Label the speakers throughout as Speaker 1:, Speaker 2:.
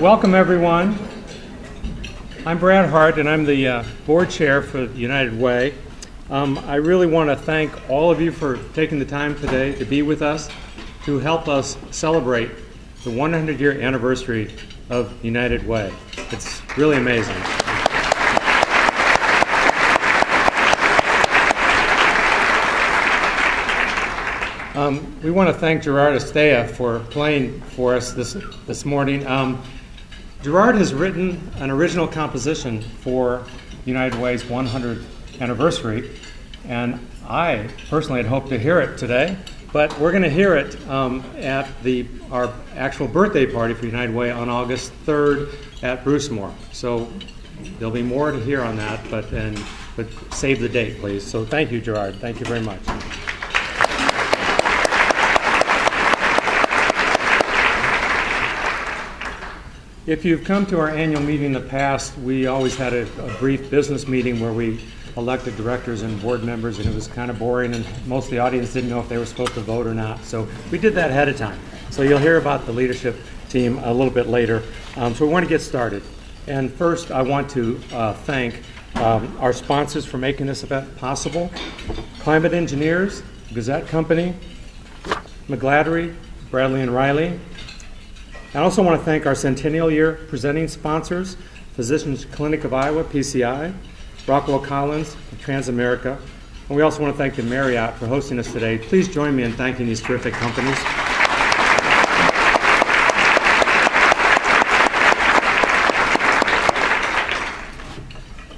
Speaker 1: Welcome, everyone. I'm Brad Hart, and I'm the uh, board chair for United Way. Um, I really want to thank all of you for taking the time today to be with us to help us celebrate the 100 year anniversary of United Way. It's really amazing. Um, we want to thank Gerard Estea for playing for us this, this morning. Um, Gerard has written an original composition for United Way's 100th anniversary, and I personally had hoped to hear it today, but we're going to hear it um, at the, our actual birthday party for United Way on August 3rd at Bruce Brucemore. So there'll be more to hear on that, but, and, but save the date, please. So thank you, Gerard. Thank you very much. If you've come to our annual meeting in the past, we always had a, a, brief business meeting where we elected directors and board members, and it was kind of boring, and most of the audience didn't know if they were supposed to vote or not. So we did that ahead of time. So you'll hear about the leadership team a little bit later. Um, so we want to get started. And first, I want to uh, thank um, our sponsors for making this event possible Climate Engineers, Gazette Company, McGladrey, Bradley and Riley, I also want to thank our Centennial Year presenting sponsors, Physicians Clinic of Iowa, PCI, Rockwell Collins, Transamerica, and we also want to thank the Marriott for hosting us today. Please join me in thanking these terrific companies.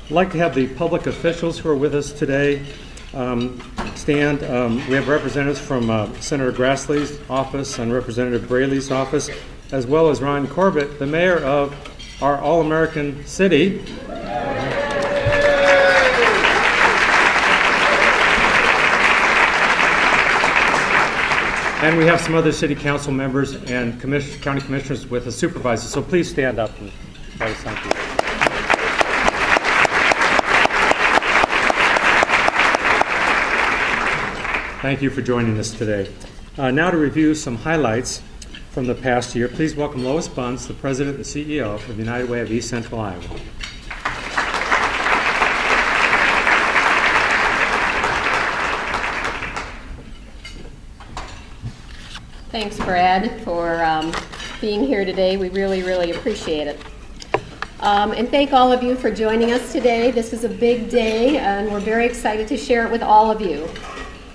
Speaker 1: I'd like to have the public officials who are with us today um, stand. Um, we have representatives from uh, Senator Grassley's office and Representative Braley's office, as well as Ron Corbett, the mayor of our All American city. And we have some other city council members and commission, county commissioners with the supervisors. So please stand up and thank you. Thank you for joining us today. Uh, now to review some highlights from the past year, please welcome Lois Buntz, the President and CEO of the United Way of East Central Iowa.
Speaker 2: Thanks, Brad, for um, being here today. We really, really appreciate it. Um, and thank all of you for joining us today. This is a big day, and we're very excited to share it with all of you.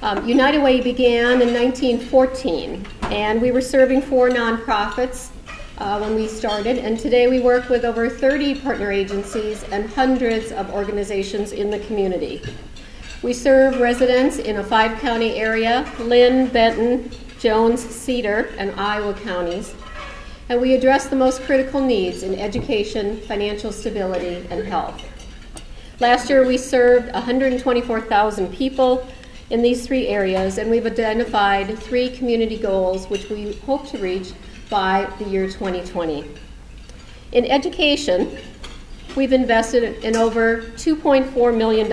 Speaker 2: Um, United Way began in 1914, and we were serving four nonprofits uh, when we started. And today we work with over 30 partner agencies and hundreds of organizations in the community. We serve residents in a five county area Linn, Benton, Jones, Cedar, and Iowa counties. And we address the most critical needs in education, financial stability, and health. Last year we served 124,000 people in these three areas, and we've identified three community goals which we hope to reach by the year 2020. In education, we've invested in over $2.4 million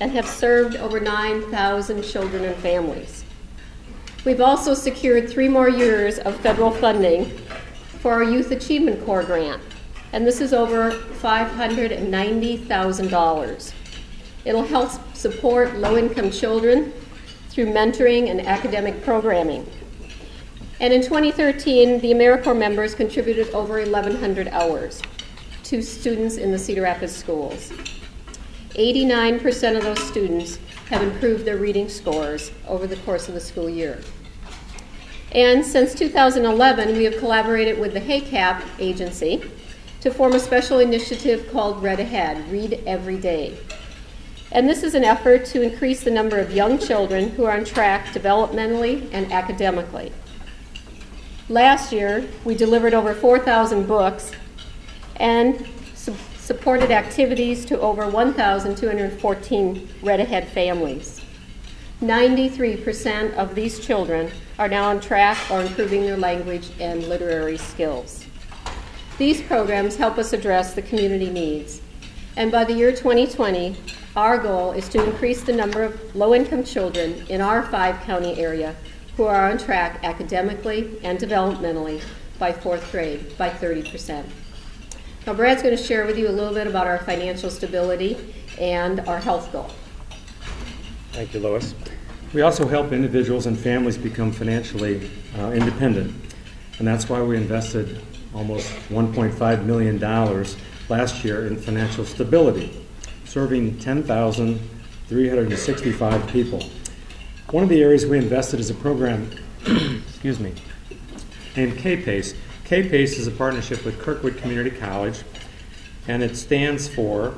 Speaker 2: and have served over 9,000 children and families. We've also secured three more years of federal funding for our Youth Achievement Corps grant, and this is over $590,000. It'll help support low-income children through mentoring and academic programming. And in 2013, the AmeriCorps members contributed over 1,100 hours to students in the Cedar Rapids schools. 89% of those students have improved their reading scores over the course of the school year. And since 2011, we have collaborated with the HACAP agency to form a special initiative called Read Ahead, Read Every Day. And this is an effort to increase the number of young children who are on track developmentally and academically. Last year, we delivered over 4,000 books and su supported activities to over 1,214 Read Ahead families. 93% of these children are now on track or improving their language and literary skills. These programs help us address the community needs. And by the year 2020, our goal is to increase the number of low-income children in our five-county area who are on track academically and developmentally by fourth grade by 30%. Now, Brad's going to share with you a little bit about our financial stability and our health goal.
Speaker 3: Thank you, Lois.
Speaker 1: We also help individuals and families become financially uh, independent, and that's why we invested almost $1.5 million last year in financial stability, serving 10,365 people. One of the areas we invested is a program, excuse me, named K-PACE. K-PACE is a partnership with Kirkwood Community College, and it stands for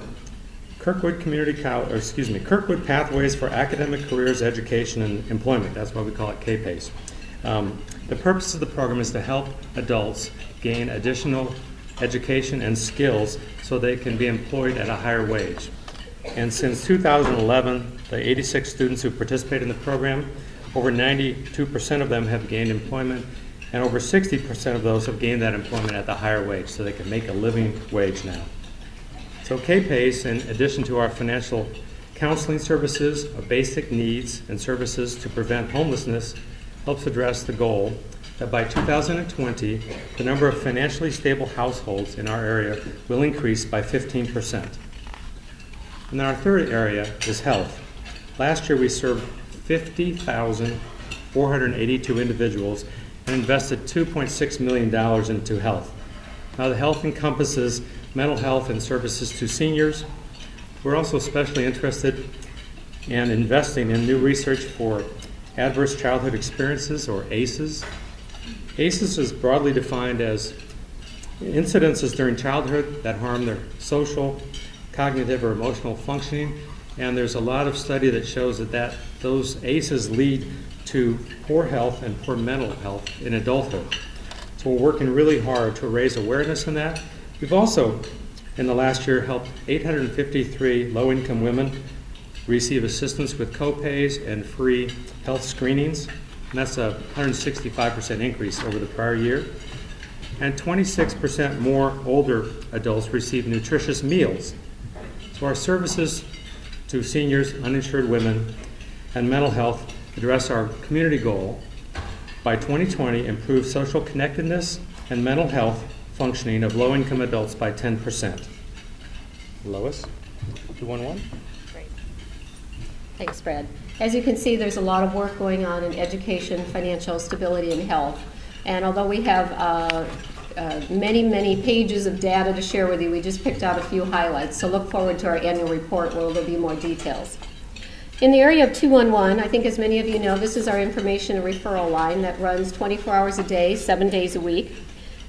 Speaker 1: Kirkwood Community College, excuse me, Kirkwood Pathways for Academic Careers, Education, and Employment. That's why we call it K-PACE. Um, the purpose of the program is to help adults gain additional education and skills so they can be employed at a higher wage. And since 2011, the 86 students who participate in the program, over 92% of them have gained employment, and over 60% of those have gained that employment at the higher wage, so they can make a living wage now. So K-PACE, in addition to our financial counseling services, of basic needs and services to prevent homelessness, helps address the goal that by 2020, the number of financially stable households in our area will increase by 15%. And then our third area is health. Last year, we served 50,482 individuals and invested $2.6 million into health. Now, the health encompasses mental health and services to seniors. We're also especially interested in investing in new research for adverse childhood experiences, or ACEs. ACEs is broadly defined as incidences during childhood that harm their social, cognitive, or emotional functioning. And there's a lot of study that shows that, that those ACEs lead to poor health and poor mental health in adulthood. So we're working really hard to raise awareness in that. We've also, in the last year, helped 853 low-income women receive assistance with co-pays and free health screenings. And that's a 165% increase over the prior year. And 26% more older adults receive nutritious meals. So our services to seniors, uninsured women, and mental health address our community goal by 2020 improve social connectedness and mental health functioning of low-income adults by 10%.
Speaker 3: Lois, 211? Great.
Speaker 2: Thanks, Brad. As you can see, there's a lot of work going on in education, financial stability, and health. And although we have uh, uh, many, many pages of data to share with you, we just picked out a few highlights. So look forward to our annual report where there'll be more details. In the area of 211, I think as many of you know, this is our information and referral line that runs 24 hours a day, seven days a week.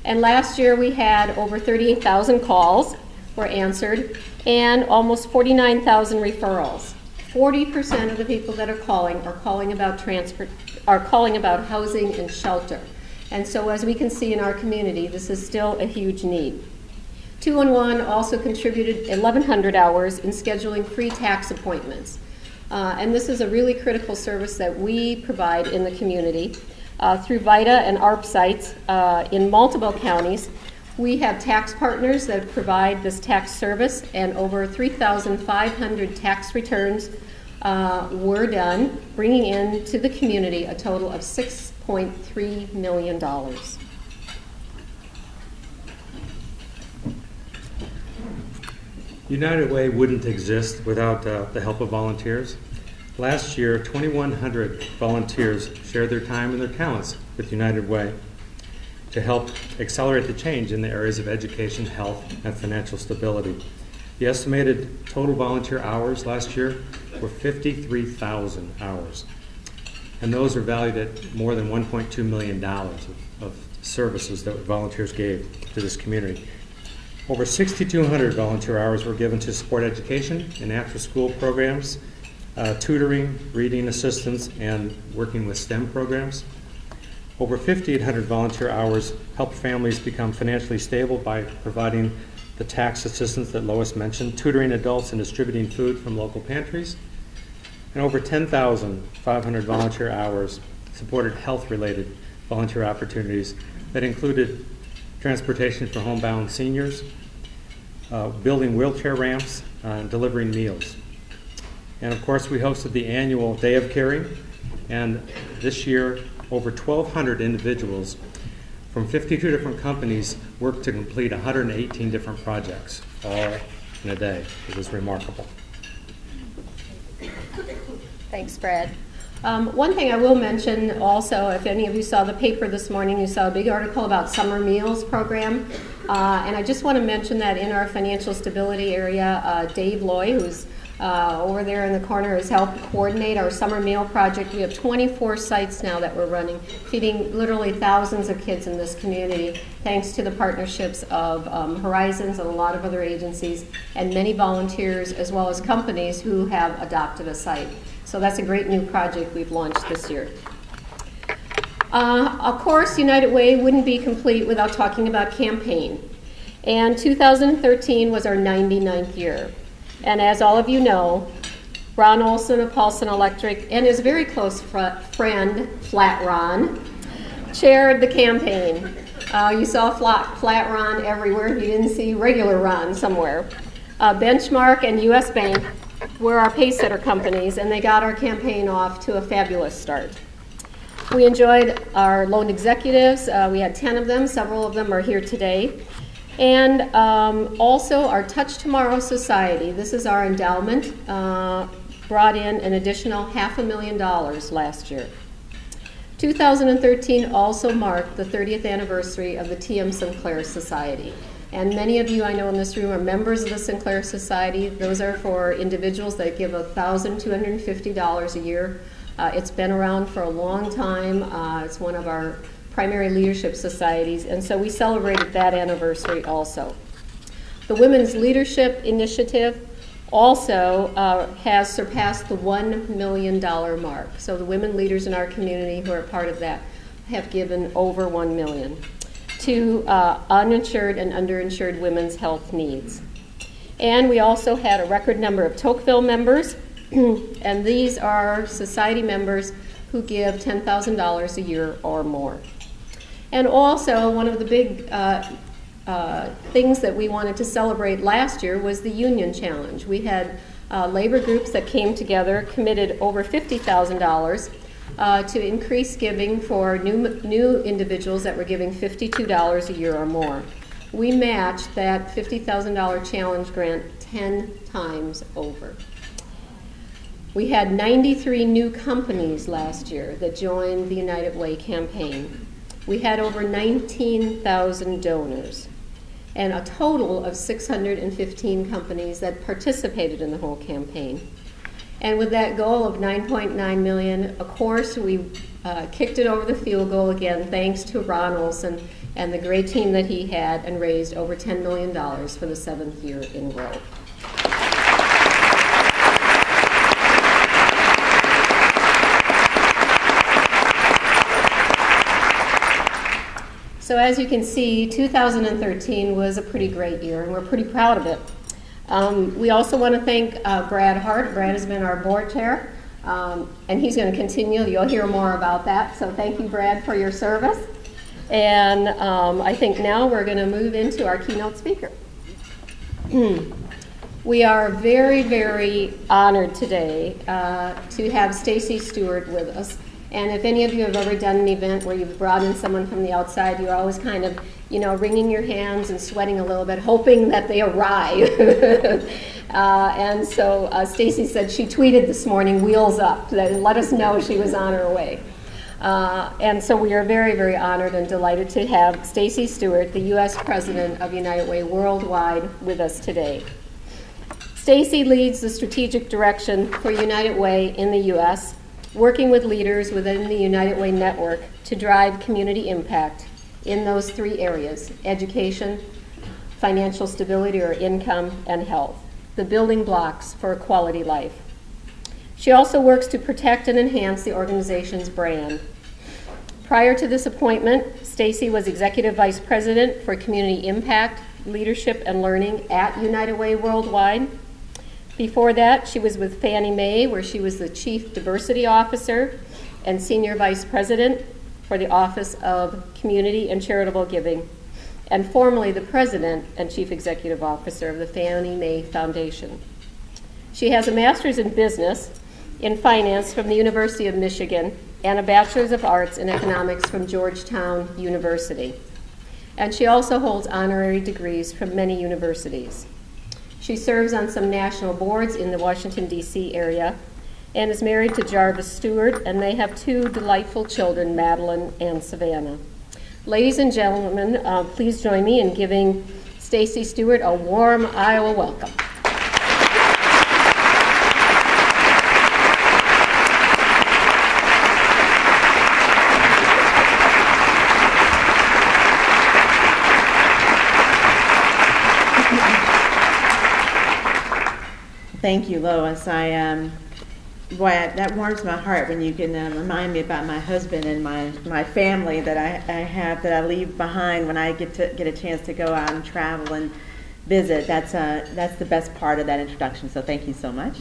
Speaker 2: And last year we had over 38,000 calls were answered and almost 49,000 referrals. 40% of the people that are calling are calling about transport, are calling about housing and shelter. And so as we can see in our community, this is still a huge need. 211 also contributed 1,100 hours in scheduling free tax appointments. Uh, and this is a really critical service that we provide in the community. Uh, through VITA and ARP sites uh, in multiple counties, we have tax partners that provide this tax service, and over 3,500 tax returns uh, were done, bringing in to the community a total of $6.3 million.
Speaker 1: United Way wouldn't exist without uh, the help of volunteers. Last year, 2,100 volunteers shared their time and their talents with United Way to help accelerate the change in the areas of education, health, and financial stability. The estimated total volunteer hours last year were 53,000 hours. And those are valued at more than $1.2 million of, of services that volunteers gave to this community. Over 6,200 volunteer hours were given to support education and after-school programs, uh, tutoring, reading assistance, and working with STEM programs. Over 5,800 volunteer hours helped families become financially stable by providing the tax assistance that Lois mentioned, tutoring adults and distributing food from local pantries. And over 10,500 volunteer hours supported health-related volunteer opportunities that included transportation for homebound seniors, uh, building wheelchair ramps, uh, and delivering meals. And of course, we hosted the annual Day of Caring, and this year, over 1,200 individuals from 52 different companies worked to complete 118 different projects, all in a day. It was remarkable.
Speaker 2: Thanks, Brad. Um, one thing I will mention also, if any of you saw the paper this morning, you saw a big article about summer meals program. Uh, and I just want to mention that in our financial stability area, uh, Dave Loy, who's uh, over there in the corner, has helped coordinate our summer meal project. We have 24 sites now that we're running, feeding literally thousands of kids in this community, thanks to the partnerships of um, Horizons and a lot of other agencies, and many volunteers, as well as companies who have adopted a site. So that's a great new project we've launched this year. Uh, of course, United Way wouldn't be complete without talking about campaign. And 2013 was our 99th year. And as all of you know, Ron Olson of Paulson Electric and his very close fr- friend, Flat Ron, chaired the campaign. Uh, you saw flat, flat Ron everywhere. You didn't see regular Ron somewhere. Uh, Benchmark and US Bank were our pacesetter companies, and they got our campaign off to a fabulous start. We enjoyed our loan executives. Uh, we had 10 of them. Several of them are here today. And um, also our Touch Tomorrow Society. This is our endowment. Uh, brought in an additional half a million dollars last year. 2013 also marked the 30th anniversary of the T.M. Sinclair Society. And many of you I know in this room are members of the Sinclair Society. Those are for individuals that give $1,250 a year. Uh, it's been around for a long time. Uh, it's one of our primary leadership societies, and so we celebrated that anniversary also. The Women's Leadership Initiative also uh, has surpassed the $1 million mark. So the women leaders in our community who are part of that have given over 1 million to uh, uninsured and underinsured women's health needs. And we also had a record number of Tocqueville members, and these are society members who give $10,000 a year or more. And also, one of the big uh, uh, things that we wanted to celebrate last year was the Union Challenge. We had uh, labor groups that came together, committed over $50,000 uh, to increase giving for new, new individuals that were giving $52 a year or more. We matched that $50,000 challenge grant 10 times over. We had 93 new companies last year that joined the United Way campaign. We had over 19,000 donors and a total of 615 companies that participated in the whole campaign. And with that goal of 9.9 million, of course, we uh, kicked it over the field goal again, thanks to Ron Olson and the great team that he had, and raised over $10 million for the seventh year in row. So as you can see, 2013 was a pretty great year, and we're pretty proud of it. Um, we also want to thank uh, Brad Hart. Brad has been our board chair, um, and he's going to continue. You'll hear more about that. So thank you, Brad, for your service. And um, I think now we're going to move into our keynote speaker. we are very, very honored today uh, to have Stacey Stewart with us. And if any of you have ever done an event where you've brought in someone from the outside, you're always kind of, you know, wringing your hands and sweating a little bit, hoping that they arrive. uh, and so uh, Stacey said she tweeted this morning, "Wheels up," that let us know she was on her way. Uh, and so we are very, very honored and delighted to have Stacey Stewart, the U.S. President of United Way Worldwide, with us today. Stacey leads the strategic direction for United Way in the U.S working with leaders within the United Way network to drive community impact in those three areas education, financial stability or income, and health, the building blocks for a quality life. She also works to protect and enhance the organization's brand. Prior to this appointment, Stacey was Executive Vice President for Community Impact, Leadership, and Learning at United Way Worldwide before that, she was with Fannie Mae, where she was the Chief Diversity Officer and Senior Vice President for the Office of Community and Charitable Giving, and formerly the President and Chief Executive Officer of the Fannie Mae Foundation. She has a master's in business in Finance from the University of Michigan and a Bachelor's of Arts in Economics from Georgetown University. And she also holds honorary degrees from many universities. She serves on some national boards in the Washington, D.C. area and is married to Jarvis Stewart, and they have two delightful children, Madeline and Savannah. Ladies and gentlemen, uh, please join me in giving Stacey Stewart a warm Iowa welcome.
Speaker 4: Thank you, Lois. I um, boy, that warms my heart when you can uh, remind me about my husband and my, my family that I, I have that I leave behind when I get to get a chance to go out and travel and visit. That's uh, that's the best part of that introduction. So thank you so much.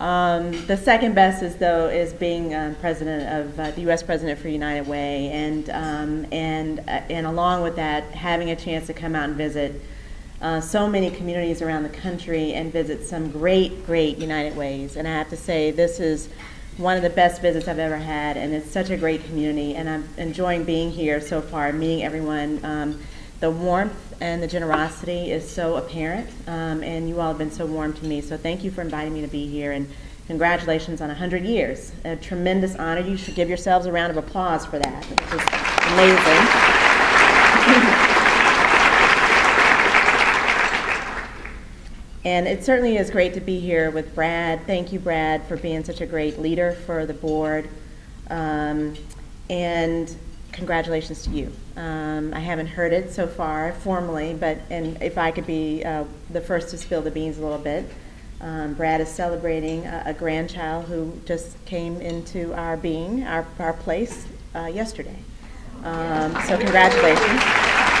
Speaker 4: Um, the second best is though is being um, president of uh, the U.S. president for United Way, and um, and uh, and along with that, having a chance to come out and visit uh, so many communities around the country and visit some great, great United Ways. And I have to say, this is one of the best visits I've ever had, and it's such a great community. And I'm enjoying being here so far, meeting everyone. Um, the warmth and the generosity is so apparent, um, and you all have been so warm to me. So thank you for inviting me to be here, and congratulations on 100 years. A tremendous honor. You should give yourselves a round of applause for that, which is And it certainly is great to be here with Brad. Thank you, Brad, for being such a great leader for the board. Um, and congratulations to you. Um, I haven't heard it so far formally, but and if I could be uh, the first to spill the beans a little bit, um, Brad is celebrating a, a, grandchild who just came into our being, our, our place, uh, yesterday. Um, so congratulations.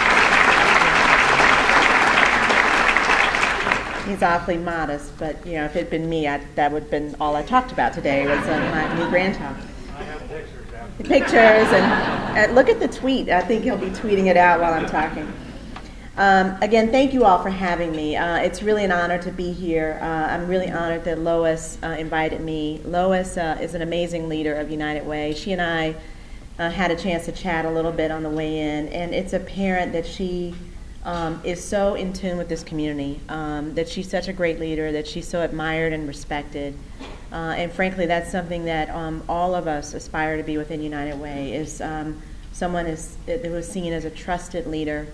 Speaker 4: He's awfully modest, but you know, if it had been me, I, that would have been all I talked about today was uh, my new grandchild. I have pictures. Pictures and uh, look at the tweet. I think he'll be tweeting it out while I'm talking. Um, again, thank you all for having me. Uh, it's really an honor to be here. Uh, I'm really honored that Lois uh, invited me. Lois uh, is an amazing leader of United Way. She and I had a chance to chat a little bit on the way in, and it's apparent that she um, is so in tune with this community, um, that she's such a great leader, that she's so admired and respected. Uh, and frankly, that's something that um, all of us aspire to be within United Way, is um, someone is, who is seen as a trusted leader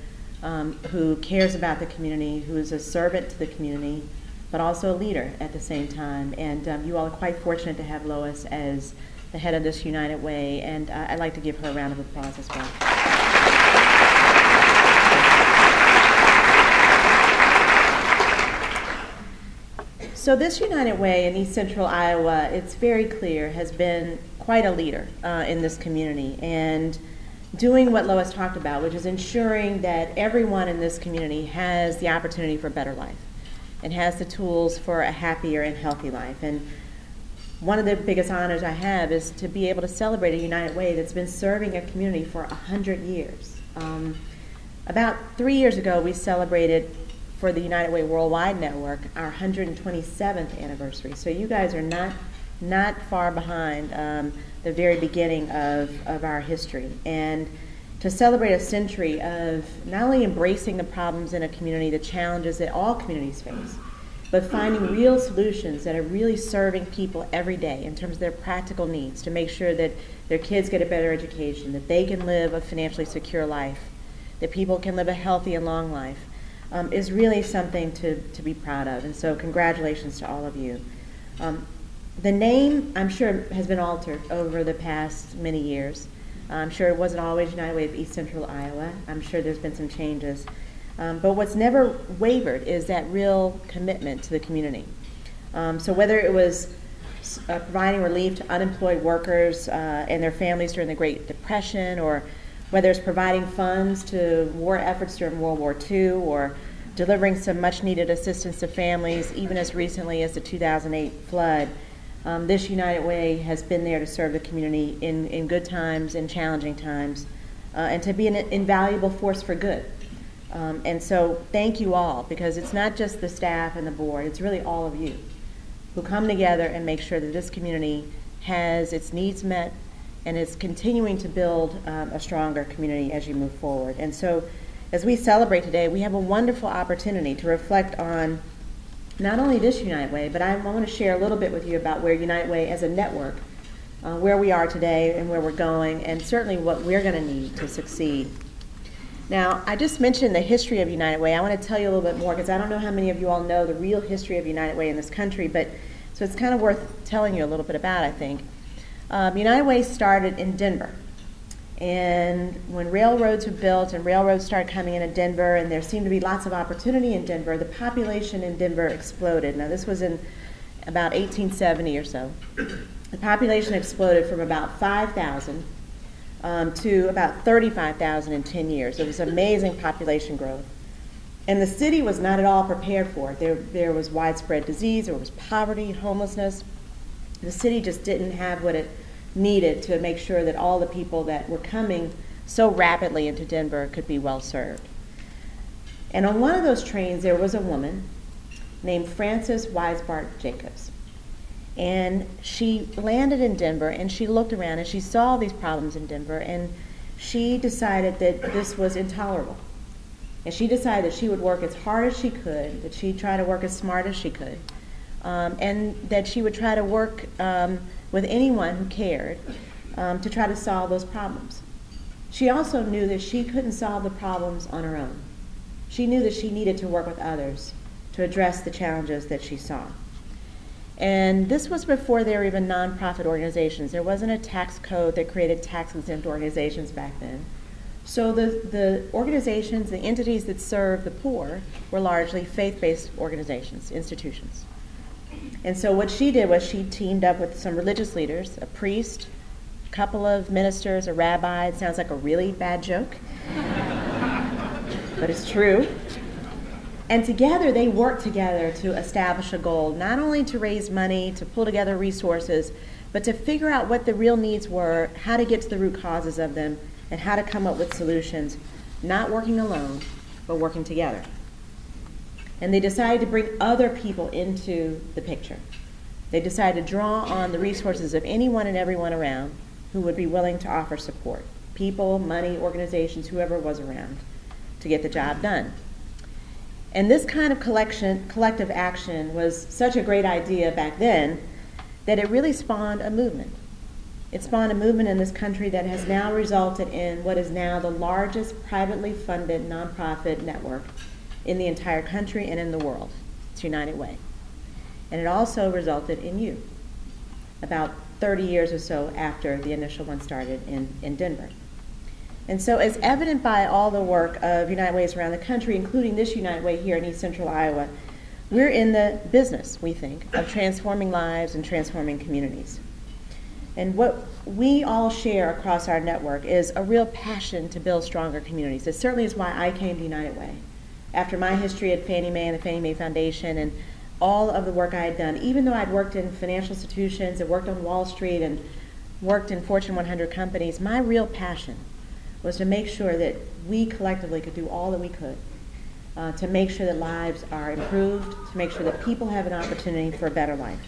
Speaker 4: um, who cares about the community, who is a servant to the community, but also a leader at the same time. And um, you all are quite fortunate to have Lois as the head of this United Way, and uh, I'd like to give her a round of applause as well. So this United Way in East Central Iowa, it's very clear, has been quite a leader uh, in this community and doing what Lois talked about, which is ensuring that everyone in this community has the opportunity for a better life and has the tools for a happier and healthy life. And one of the biggest honors I have is to be able to celebrate a United Way that's been serving a community for 100 years. Um, about three years ago, we celebrated for the United Way Worldwide Network, our 127th anniversary. So you guys are not not far behind um, the very beginning of, of our history. And to celebrate a century of not only embracing the problems in a community, the challenges that all communities face, but finding real solutions that are really serving people every day in terms of their practical needs to make sure that their kids get a better education, that they can live a financially secure life, that people can live a healthy and long life um, is really something to, to be proud of. And so, congratulations to all of you. Um, the name, I'm sure, has been altered over the past many years. I'm sure it wasn't always United Way of East Central Iowa. I'm sure there's been some changes. Um, but what's never wavered is that real commitment to the community. Um, so whether it was uh, providing relief to unemployed workers uh, and their families during the Great Depression, or whether it's providing funds to war efforts during World War II or delivering some much needed assistance to families, even as recently as the 2008 flood. Um, this United Way has been there to serve the community in, in good times and challenging times, uh, and to be an invaluable force for good. Um, and so, thank you all, because it's not just the staff and the board, it's really all of you who come together and make sure that this community has its needs met and is continuing to build um, a stronger community as you move forward. And so, as we celebrate today, we have a wonderful opportunity to reflect on not only this United Way, but I want to share a little bit with you about where United Way as a network, uh, where we are today and where we're going, and certainly what we're going to need to succeed. Now, I just mentioned the history of United Way. I want to tell you a little bit more because I don't know how many of you all know the real history of United Way in this country, but so it's kind of worth telling you a little bit about, I think. Um, United Way started in Denver. And when railroads were built and railroads started coming into Denver, and there seemed to be lots of opportunity in Denver, the population in Denver exploded. Now, this was in about 1870 or so. The population exploded from about 5,000 um, to about 35,000 in 10 years. It was amazing population growth. And the city was not at all prepared for it. There, there was widespread disease, there was poverty, homelessness. The city just didn't have what it needed to make sure that all the people that were coming so rapidly into Denver could be well served. And on one of those trains, there was a woman named Frances Wisebart Jacobs. And she landed in Denver and she looked around and she saw these problems in Denver and she decided that this was intolerable. And she decided that she would work as hard as she could, that she'd try to work as smart as she could, um, and that she would try to work um, with anyone who cared um, to try to solve those problems. She also knew that she couldn't solve the problems on her own. She knew that she needed to work with others to address the challenges that she saw. And this was before there were even nonprofit organizations. There wasn't a tax code that created tax exempt organizations back then. So the, the organizations, the entities that serve the poor were largely faith-based organizations, institutions. And so what she did was she teamed up with some religious leaders, a priest, a couple of ministers, a rabbi. It sounds like a really bad joke, but it's true. And together they worked together to establish a goal, not only to raise money, to pull together resources, but to figure out what the real needs were, how to get to the root causes of them, and how to come up with solutions, not working alone, but working together. And they decided to bring other people into the picture. They decided to draw on the resources of anyone and everyone around who would be willing to offer support people, money, organizations, whoever was around to get the job done. And this kind of collection, collective action was such a great idea back then that it really spawned a movement. It spawned a movement in this country that has now resulted in what is now the largest privately funded nonprofit network in the entire country and in the world. It's United Way. And it also resulted in you, about 30 years or so after the initial one started in, in Denver. And so, as evident by all the work of United Ways around the country, including this United Way here in East Central Iowa, we're in the business, we think, of transforming lives and transforming communities. And what we all share across our network is a real passion to build stronger communities. It certainly is why I came to United Way. After my history at Fannie Mae and the Fannie Mae Foundation and all of the work I had done, even though I'd worked in financial institutions and worked on Wall Street and worked in Fortune 100 companies, my real passion was to make sure that we collectively could do all that we could uh, to make sure that lives are improved, to make sure that people have an opportunity for a better life.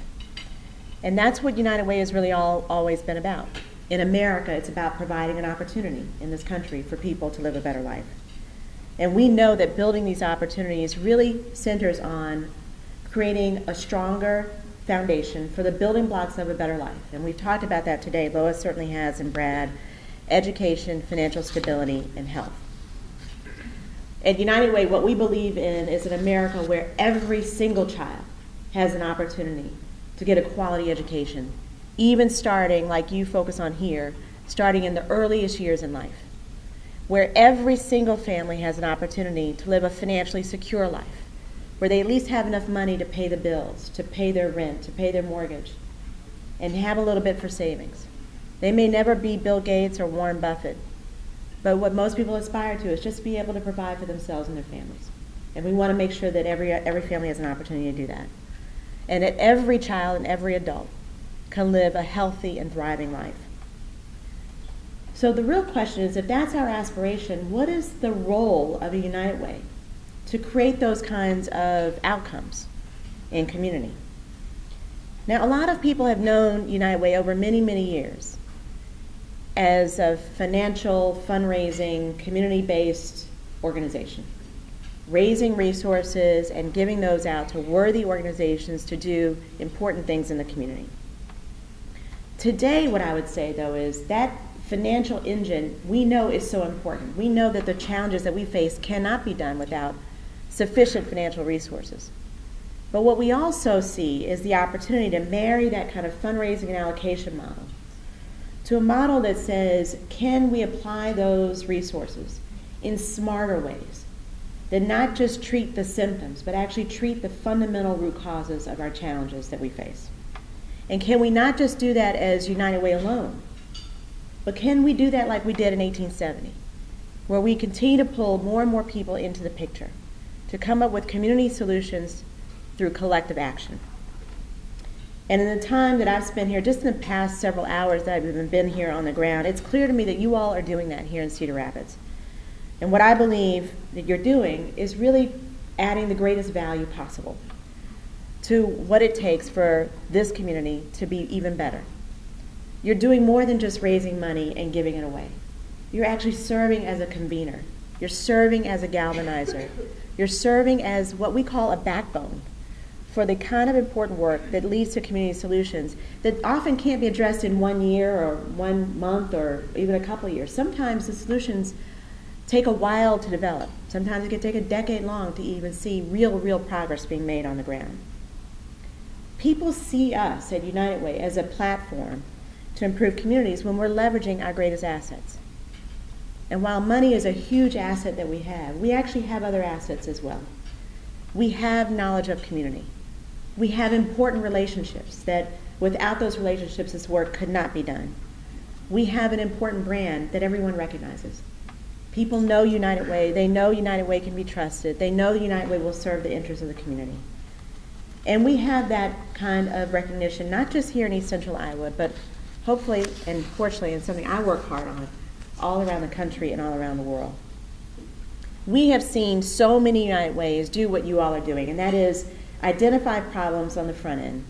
Speaker 4: And that's what United Way has really all, always been about. In America, it's about providing an opportunity in this country for people to live a better life. And we know that building these opportunities really centers on creating a stronger foundation for the building blocks of a better life. And we've talked about that today. Lois certainly has, and Brad education, financial stability, and health. At United Way, what we believe in is an America where every single child has an opportunity to get a quality education, even starting, like you focus on here, starting in the earliest years in life, where every single family has an opportunity to live a financially secure life, where they at least have enough money to pay the bills, to pay their rent, to pay their mortgage, and have a little bit for savings. They may never be Bill Gates or Warren Buffett, but what most people aspire to is just be able to provide for themselves and their families. And we want to make sure that every, every family has an opportunity to do that. And that every child and every adult can live a healthy and thriving life. So the real question is if that's our aspiration, what is the role of a United Way to create those kinds of outcomes in community? Now, a lot of people have known United Way over many, many years as a financial, fundraising, community based organization, raising resources and giving those out to worthy organizations to do important things in the community. Today, what I would say though is that financial engine we know is so important. We know that the challenges that we face cannot be done without sufficient financial resources. But what we also see is the opportunity to marry that kind of fundraising and allocation model to a model that says, can we apply those resources in smarter ways that not just treat the symptoms, but actually treat the fundamental root causes of our challenges that we face? And can we not just do that as United Way alone, but can we do that like we did in 1870, where we continue to pull more and more people into the picture to come up with community solutions through collective action? And in the time that I've spent here, just in the past several hours that I've even been here on the ground, it's clear to me that you all are doing that here in Cedar Rapids. And what I believe that you're doing is really adding the greatest value possible to what it takes for this community to be even better. You're doing more than just raising money and giving it away. You're actually serving as a convener. You're serving as a galvanizer. You're serving as what we call a backbone for the kind of important work that leads to community solutions that often can't be addressed in one year or one month or even a couple years. Sometimes the solutions take a while to develop. Sometimes it can take a decade long to even see real, real progress being made on the ground. People see us at United Way as a platform to improve communities when we're leveraging our greatest assets. And while money is a huge asset that we have, we actually have other assets as well. We have knowledge of community. We have important relationships that without those relationships, this work could not be done. We have an important brand that everyone recognizes. People know United Way. They know United Way can be trusted. They know United Way will serve the interests of the community. And we have that kind of recognition, not just here in East Central Iowa, but hopefully and fortunately, and something I work hard on all around the country and all around the world. We have seen so many United Ways do what you all are doing, and that is identify problems on the front end,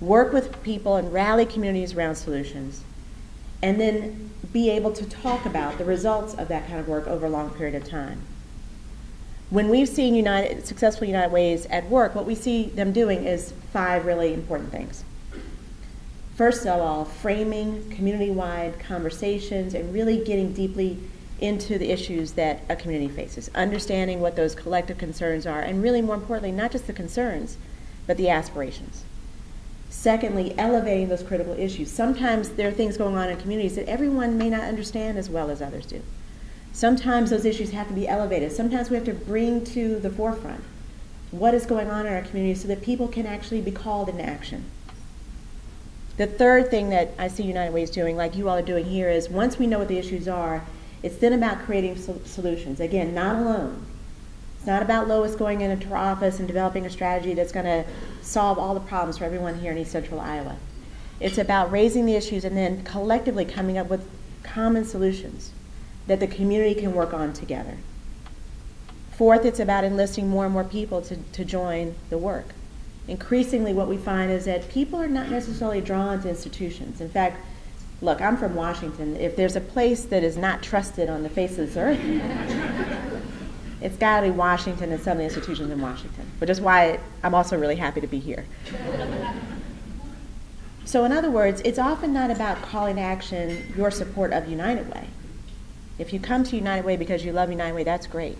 Speaker 4: work with people and rally communities around solutions, and then be able to talk about the results of that kind of work over a long period of time. When we've seen United, successful United Ways at work, what we see them doing is five really important things. First of all, framing community wide conversations and really getting deeply into the issues that a community faces, understanding what those collective concerns are, and really more importantly, not just the concerns, but the aspirations. Secondly, elevating those critical issues. Sometimes there are things going on in communities that everyone may not understand as well as others do. Sometimes those issues have to be elevated. Sometimes we have to bring to the forefront what is going on in our community so that people can actually be called into action. The third thing that I see United Way is doing, like you all are doing here, is once we know what the issues are, it's then about creating sol- solutions. Again, not alone. It's not about Lois going into her office and developing a strategy that's going to solve all the problems for everyone here in East Central Iowa. It's about raising the issues and then collectively coming up with common solutions that the community can work on together. Fourth, it's about enlisting more and more people to, to join the work. Increasingly, what we find is that people are not necessarily drawn to institutions. In fact, look, I'm from Washington. If there's a place that is not trusted on the face of this earth, it's got to be Washington and some of the institutions in Washington, which is why I'm also really happy to be here. so, in other words, it's often not about calling to action your support of United Way. If you come to United Way because you love United Way, that's great.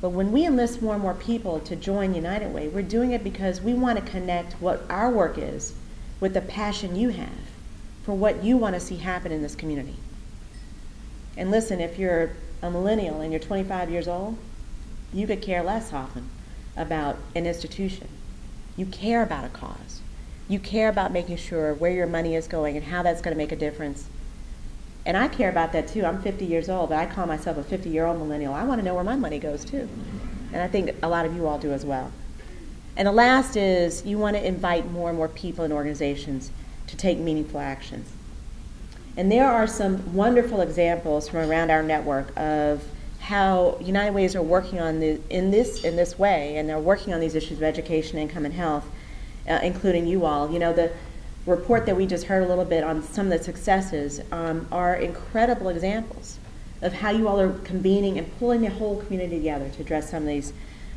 Speaker 4: But when we enlist more and more people to join United Way, we're doing it because we want to connect what our work is with the passion you have for what you want to see happen in this community. And listen, if you're a millennial and you're 25 years old, you could care less often about an institution. You care about a cause. You care about making sure where your money is going and how that's going to make a difference. And I care about that too. I'm 50 years old, but I call myself a 50 year old millennial. I want to know where my money goes too. And I think a lot of you all do as well. And the last is you want to invite more and more people and organizations to take meaningful actions. And there are some wonderful examples from around our network of how United Ways are working on the, in this in this way, and they're working on these issues of education, income, and health. uh, including you all. You know, the report that we just heard a little bit on some of the successes um, are incredible examples of how you all are convening and pulling the whole community together to address some of these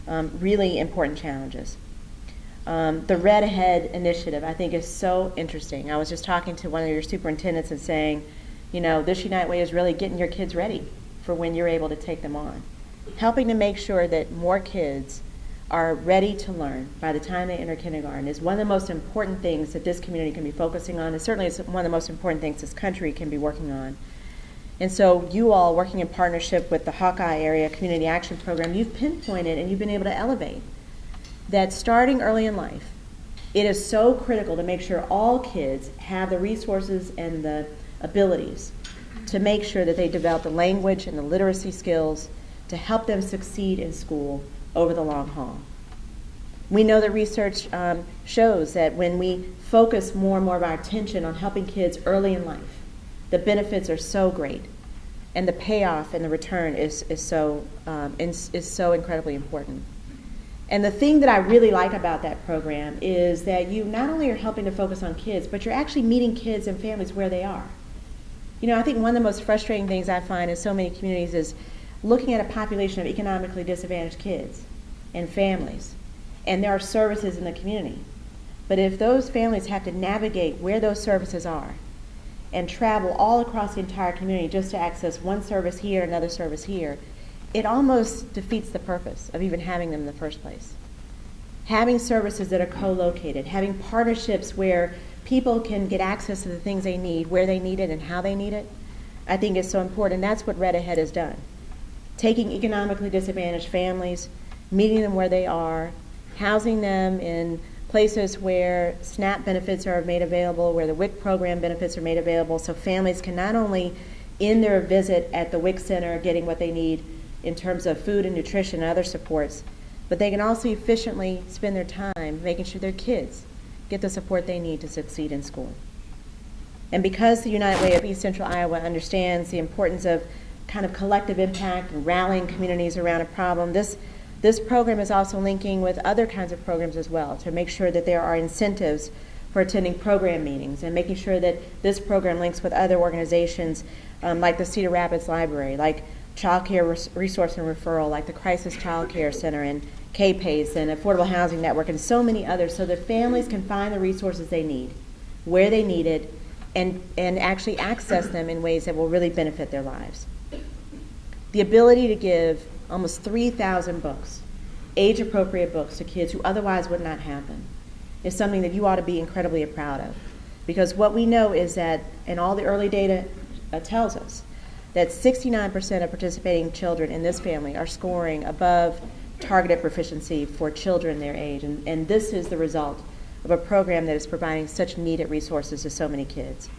Speaker 4: um, really important challenges. Um, the Read Ahead initiative, I think, is so interesting. I was just talking to one of your superintendents and saying, you know, this Unite Way is really getting your kids ready for when you're able to take them on. Helping to make sure that more kids are ready to learn by the time they enter kindergarten is one of the most important things that this community can be focusing on. And certainly it's one of the most important things this country can be working on. And so you all working in partnership with the Hawkeye Area Community Action Program, you've pinpointed and you've been able to elevate that starting early in life, it is so critical to make sure all kids have the resources and the abilities to make sure that they develop the language and the literacy skills to help them succeed in school over the long haul. We know that research um, shows that when we focus more and more of our attention on helping kids early in life, the benefits are so great, and the payoff and the return is, is, so, um, is, is so incredibly important. And the thing that I really like about that program is that you not only are helping to focus on kids, but you're actually meeting kids and families where they are. You know, I think one of the most frustrating things I find in so many communities is looking at a population of economically disadvantaged kids and families, and there are services in the community. But if those families have to navigate where those services are and travel all across the entire community just to access one service here, another service here, it almost defeats the purpose of even having them in the first place. Having services that are co located, having partnerships where people can get access to the things they need, where they need it, and how they need it, I think is so important. That's what Read Ahead has done. Taking economically disadvantaged families, meeting them where they are, housing them in places where SNAP benefits are made available, where the WIC program benefits are made available, so families can not only in their visit at the WIC center getting what they need in terms of food and nutrition and other supports, but they can also efficiently spend their time making sure their kids get the support they need to succeed in school. And because the United Way of East Central Iowa understands the importance of kind of collective impact and rallying communities around a problem, this, this program is also linking with other kinds of programs as well to make sure that there are incentives for attending program meetings and making sure that this program links with other organizations um, like the Cedar Rapids Library, like Child Care Resource and Referral, like the Crisis Child Care Center and KPACE and Affordable Housing Network and so many others so that families can find the resources they need, where they need it, and, and actually access them in ways that will really benefit their lives. The ability to give almost 3,000 books, age appropriate books to kids who otherwise would not have them, is something that you ought to be incredibly proud of. Because what we know is that, and all the early data uh, tells us, that 69% of participating children in this family are scoring above targeted proficiency for children their age. And, and this is the result of a program that is providing such needed resources to so many kids.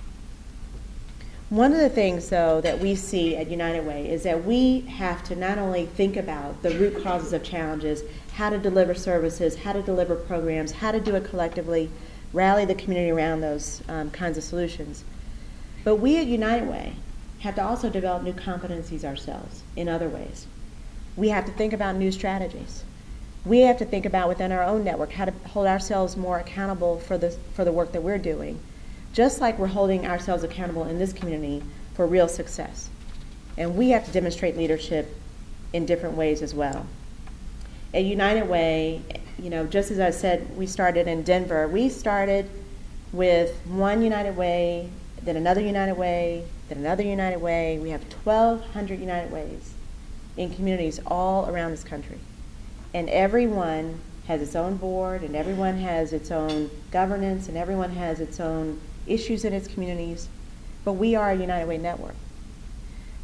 Speaker 4: One of the things, though, that we see at United Way is that we have to not only think about the root causes of challenges, how to deliver services, how to deliver programs, how to do it collectively, rally the community around those um, kinds of solutions, but we at United Way have to also develop new competencies ourselves in other ways. We have to think about new strategies. We have to think about within our own network how to hold ourselves more accountable for the, for the work that we're doing, just like we're holding ourselves accountable in this community for real success. And we have to demonstrate leadership in different ways as well. At United Way, you know, just as I said, we started in Denver. We started with one United Way, then another United Way, then another United Way. We have 1,200 United Ways in communities all around this country. And everyone has its own board, and everyone has its own governance, and everyone has its own issues in its communities. But we are a United Way network.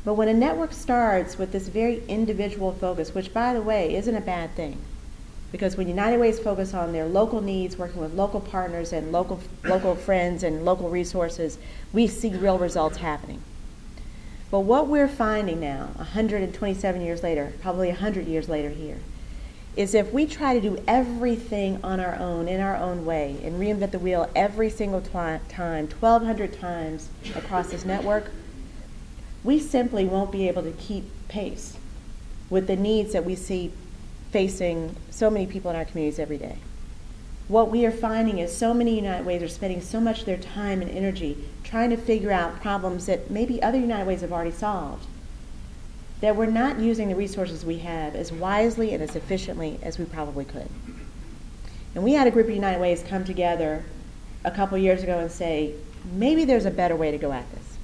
Speaker 4: But when a network starts with this very individual focus, which by the way isn't a bad thing, because when United Ways focus on their local needs, working with local partners and local, local friends and local resources, we see real results happening. But what we're finding now, 127 years later, probably 100 years later here, is if we try to do everything on our own, in our own way, and reinvent the wheel every single time, 1,200 times across this network, we simply won't be able to keep pace with the needs that we see facing so many people in our communities every day. what we are finding is so many United Ways are spending so much of their time and energy trying to figure out problems that maybe other United Ways have already solved. That we're not using the resources we have as wisely and as efficiently as we probably could. And we had a group of United Ways come together a couple years ago and say, maybe there's a better way to go at this.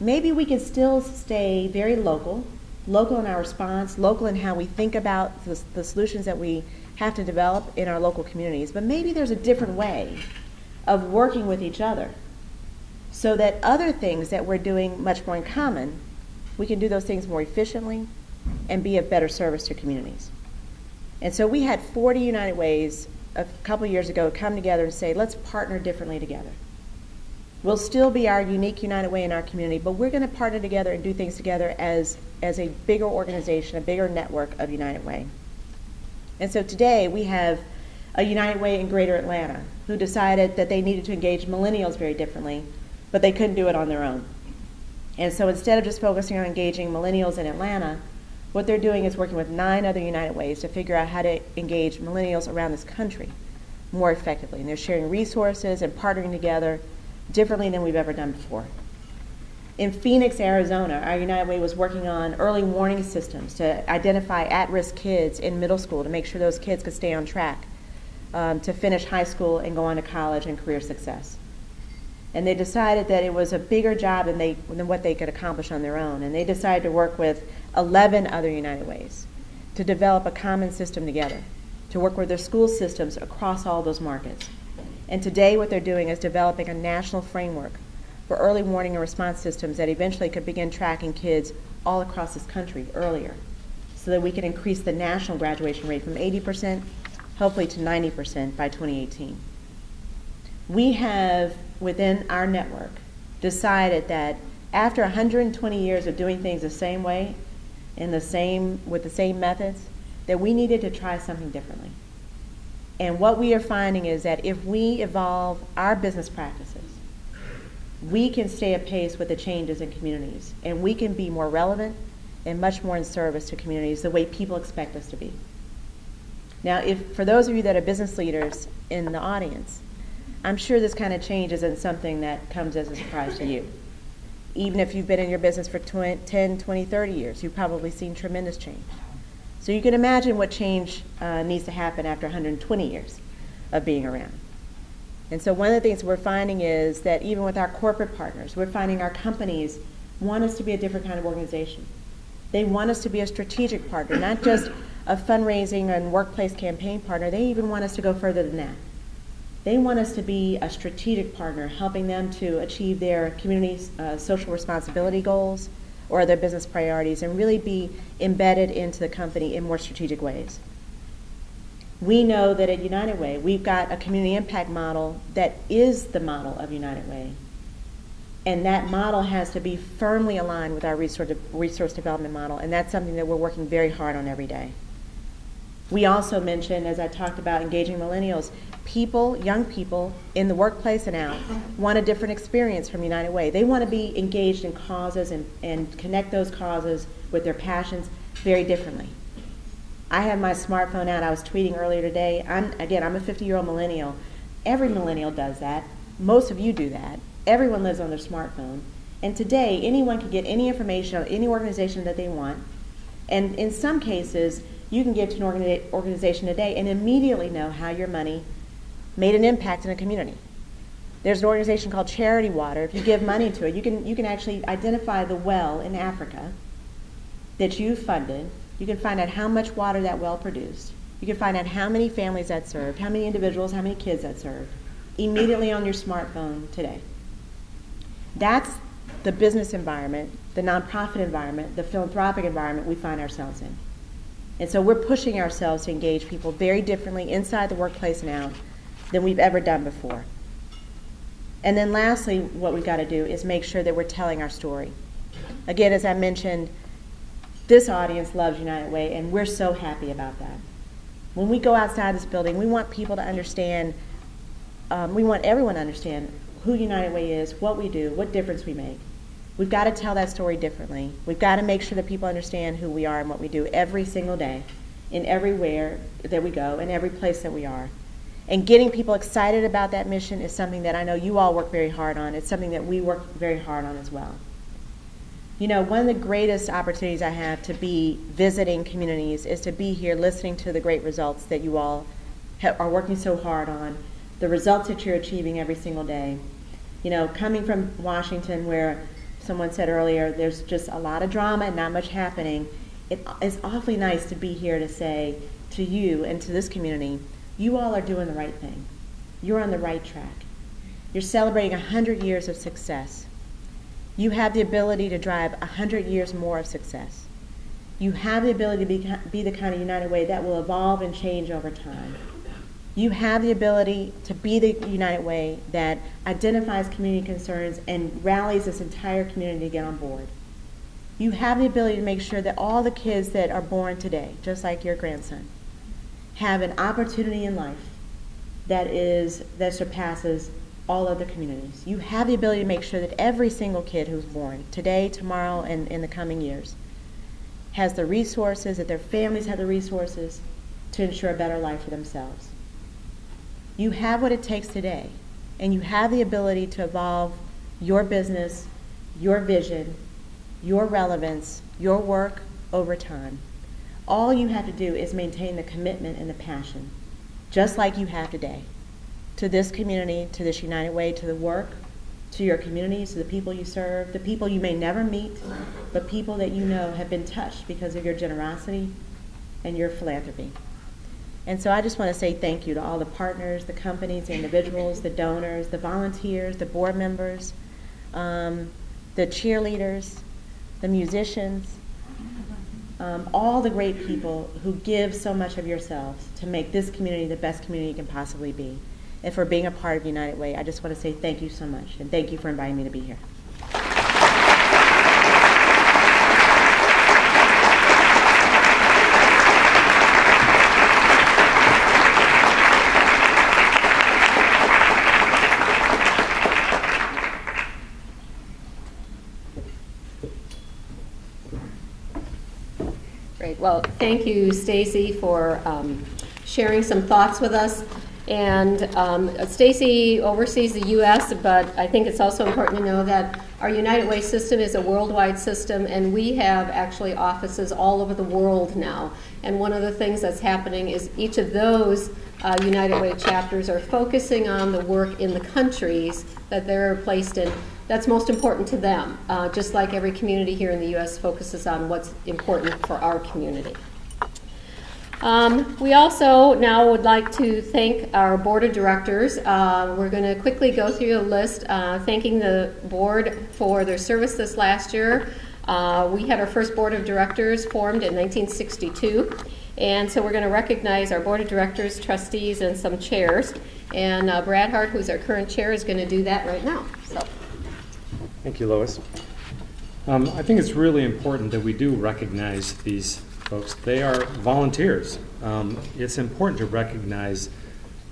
Speaker 4: Maybe we can still stay very local, local in our response, local in how we think about the, the solutions that we have to develop in our local communities, but maybe there's a different way of working with each other so that other things that we're doing much more in common, we can do those things more efficiently and be of better service to communities. And so we had 40 United Ways a couple years ago come together and say, let's partner differently together. We'll still be our unique United Way in our community, but we're going to partner together and do things together as, as a bigger organization, a bigger network of United Way. And so today we have a United Way in Greater Atlanta who decided that they needed to engage millennials very differently, but they couldn't do it on their own. And so instead of just focusing on engaging millennials in Atlanta, what they're doing is working with nine other United Ways to figure out how to engage millennials around this country more effectively. And they're sharing resources and partnering together differently than we've ever done before. In Phoenix, Arizona, our United Way was working on early warning systems to identify at risk kids in middle school to make sure those kids could stay on track um, to finish high school and go on to college and career success. And they decided that it was a bigger job than, they, than what they could accomplish on their own. And they decided to work with 11 other United Ways to develop a common system together, to work with their school systems across all those markets. And today, what they're doing is developing a national framework for early warning and response systems that eventually could begin tracking kids all across this country earlier so that we can increase the national graduation rate from 80% hopefully to 90% by 2018. We have within our network decided that after 120 years of doing things the same way in the same with the same methods that we needed to try something differently. And what we are finding is that if we evolve our business practices we can stay apace with the changes in communities and we can be more relevant and much more in service to communities the way people expect us to be. Now, if for those of you that are business leaders in the audience, I'm sure this kind of change isn't something that comes as a surprise to you. Even if you've been in your business for 20, 10, 20, 30 years, you've probably seen tremendous change. So you can imagine what change uh, needs to happen after 120 years of being around. And so one of the things we're finding is that even with our corporate partners, we're finding our companies want us to be a different kind of organization. They want us to be a strategic partner, not just a fundraising and workplace campaign partner. They even want us to go further than that. They want us to be a strategic partner, helping them to achieve their community uh, social responsibility goals or their business priorities and really be embedded into the company in more strategic ways we know that at United Way, we've got a community impact model that is the model of United Way. And that model has to be firmly aligned with our resource, resource development model, and that's something that we're working very hard on every day. We also mentioned, as I talked about engaging millennials, people, young people in the workplace and out, want a different experience from United Way. They want to be engaged in causes and, and connect those causes with their passions very differently. I have my smartphone out. I was tweeting earlier today. I'm again, I'm a 50-year-old millennial. Every millennial does that. Most of you do that. Everyone lives on their smartphone. And today, anyone can get any information on any organization that they want. And in some cases, you can give to an organization today and immediately know how your money made an impact in a community. There's an organization called Charity Water. If you give money to it, you can, you can actually identify the well in Africa that you funded you can find out how much water that well produced. You can find out how many families that served, how many individuals, how many kids that served, immediately on your smartphone today. That's the business environment, the nonprofit environment, the philanthropic environment we find ourselves in. And so we're pushing ourselves to engage people very differently inside the workplace now than we've ever done before. And then lastly, what we've got to do is make sure that we're telling our story. Again, as I mentioned, this audience loves United Way, and we're so happy about that. When we go outside this building, we want people to understand, um, we want everyone to understand who United Way is, what we do, what difference we make. We've got to tell that story differently. We've got to make sure that people understand who we are and what we do every single day, in everywhere that we go, in every place that we are. And getting people excited about that mission is something that I know you all work very hard on. It's something that we work very hard on as well. You know, one of the greatest opportunities I have to be visiting communities is to be here listening to the great results that you all are working so hard on, the results that you're achieving every single day. You know, coming from Washington, where someone said earlier, there's just a lot of drama and not much happening, it is awfully nice to be here to say to you and to this community, you all are doing the right thing. You're on the right track. You're celebrating 100 years of success. You have the ability to drive 100 years more of success. You have the ability to be, be the kind of United Way that will evolve and change over time. You have the ability to be the United Way that identifies community concerns and rallies this entire community to get on board. You have the ability to make sure that all the kids that are born today, just like your grandson, have an opportunity in life that is that surpasses all other communities. You have the ability to make sure that every single kid who's born today, tomorrow, and in the coming years has the resources, that their families have the resources to ensure a better life for themselves. You have what it takes today, and you have the ability to evolve your business, your vision, your relevance, your work over time. All you have to do is maintain the commitment and the passion, just like you have today, to this community, to this United Way, to the work, to your communities, to the people you serve, the people you may never meet, but people that you know have been touched because of your generosity and your philanthropy. And so I just want to say thank you to all the partners, the companies, the individuals, the donors, the volunteers, the board members, um, the cheerleaders, the musicians, um, all the great people who give so much of yourselves to make this community the best community it can possibly be. And for being a part of United Way, I just want to say thank you so much, and thank you for inviting me to be here.
Speaker 2: Well, thank you, Stacey, for um, sharing some thoughts with us. And um, Stacey oversees the U.S., but I think it's also important to know that our United Way system is a worldwide system, and we have actually offices all over the world now. And one of the things that's happening is each of those uh, United Way chapters are focusing on the work in the countries that they're placed in that's most important to them, uh, just like every community here in the U.S. focuses on what's important for our community. Um, we also now would like to thank our board of directors. Uh, we're going to quickly go through a list, uh, thanking the board for their service this last year. Uh, we had our first board of directors formed in 1962, and so we're going to recognize our board of directors, trustees, and some chairs. And uh, Brad Hart, who's our current chair, is going to do that right now. So.
Speaker 3: Thank you, Lois.
Speaker 1: Um, I think it's really important that we do recognize these folks. They are volunteers. Um, it's important to recognize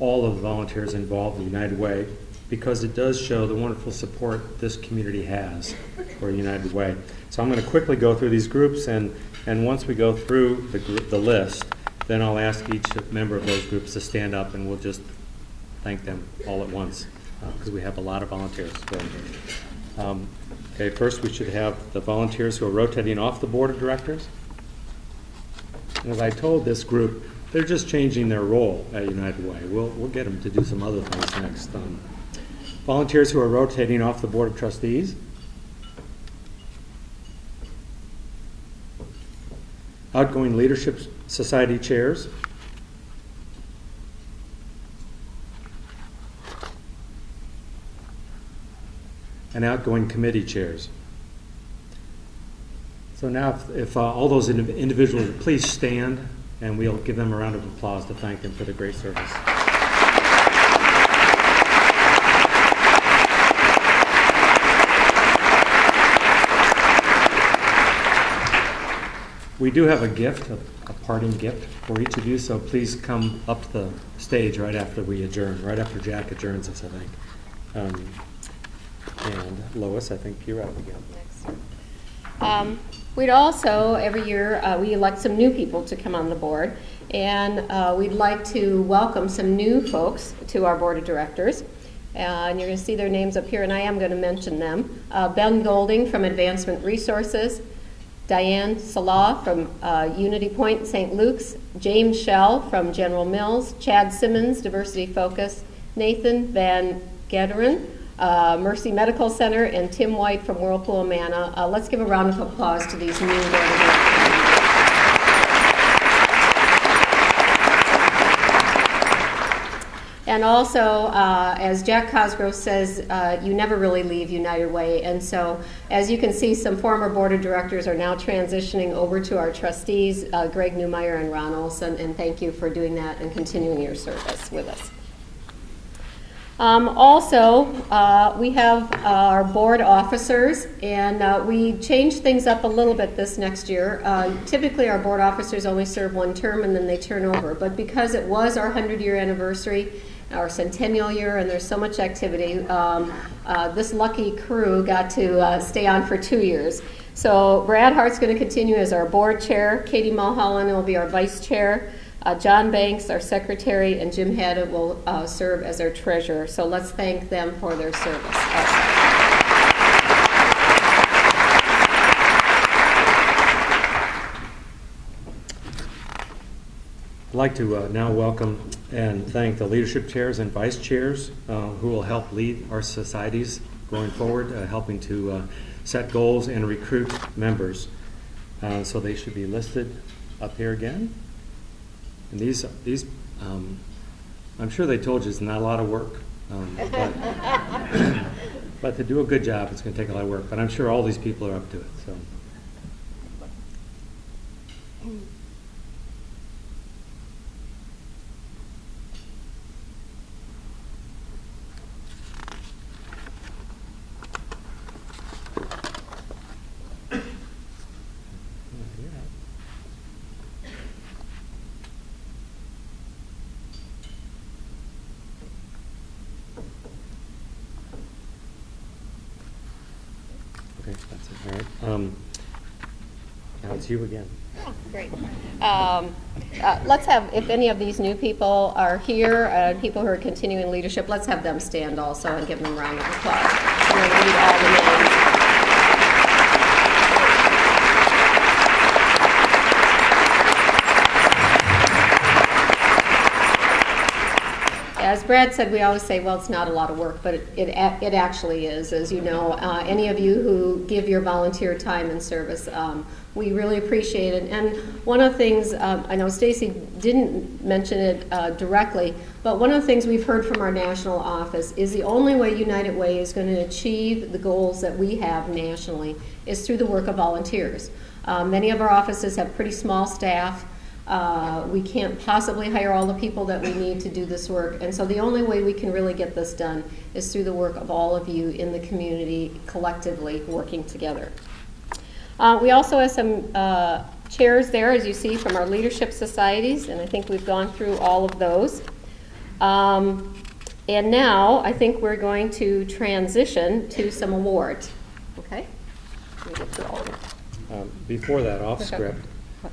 Speaker 1: all of the volunteers involved in United Way because it does show the wonderful support this community has for United Way. So I'm going to quickly go through these groups, and, and once we go through the, group, the list, then I'll ask each member of those groups to stand up, and we'll just thank them all at once because uh, we have a lot of volunteers. So, um, okay, first we should have the volunteers who are rotating off the board of directors. And as I told this group, they're just changing their role at United Way. We'll, we'll get them to do some other things next. Um, volunteers who are rotating off the board of trustees. Outgoing leadership society chairs. And outgoing committee chairs. So now, if, if uh, all those ind individuals please stand, and we'll give them a round of applause to thank them for the great service. We do have a gift, a, a, parting gift for each of you, so please come up the stage right after we adjourn, right after Jack adjourns us, I think. Um, and Lois, I think you're up again.
Speaker 2: Um, We'd also, every year, uh, we elect some new people to come on the board, and uh, we'd like to welcome some new folks to our board of directors. Uh, and you're going to see their names up here, and I am going to mention them. Uh, ben Golding from Advancement Resources, Diane Salah from uh, Unity Point St. Luke's, James Shell from General Mills, Chad Simmons, Diversity Focus, Nathan Van Gederen, uh, Mercy Medical Center, and Tim White from Whirlpool Amana. Uh, let's give a round of applause to these new board directors. And also, uh, as Jack Cosgrove says, uh, you never really leave United Way. And so, as you can see, some former board of directors are now transitioning over to our trustees, uh, Greg Newmeyer and Ron Olson. And thank you for doing that and continuing your service with us. Um, also, uh, we have our board officers, and uh, we changed things up a little bit this next year. Uh, typically, our board officers only serve one term and then they turn over. But because it was our 100 year anniversary, our centennial year, and there's so much activity, um, uh, this lucky crew got to uh, stay on for two years. So, Brad Hart's going to continue as our board chair, Katie Mulholland will be our vice chair. Uh, John Banks, our secretary, and Jim Haddett will uh, serve as our treasurer. So let's thank them for their service.
Speaker 1: I'd like to uh, now welcome and thank the leadership chairs and vice chairs uh, who will help lead our societies going forward, uh, helping to uh, set goals and recruit members. So they should be listed up here again. And these, these, um, I'm sure they told you it's not a lot of work. um, but- But to do a good job, it's going to take a lot of work. But I'm sure all these people are up to it, so. That's it, all right. Um, Now it's you again.
Speaker 2: Great. Um, uh, Let's have, if any of these new people are here, uh, people who are continuing leadership, let's have them stand also and give them a round of applause. As Brad said, we always say, well, it's not a lot of work, but it, it, it actually is. As you know, uh, any of you who give your volunteer time and service, um, we really appreciate it. And one of the things, um, I know Stacey didn't mention it uh, directly, but one of the things we've heard from our national office is the only way United Way is going to achieve the goals that we have nationally is through the work of volunteers. Uh, many of our offices have pretty small staff. Uh, we can't possibly hire all the people that we need to do this work. And so the only way we can really get this done is through the work of all of you in the community collectively working together. Uh, we also have some uh, chairs there, as you see, from our leadership societies, and I think we've gone through all of those. Um, and now I think we're going to transition to some awards. Okay? Let me get through all of them.
Speaker 1: Um, Before that, off script,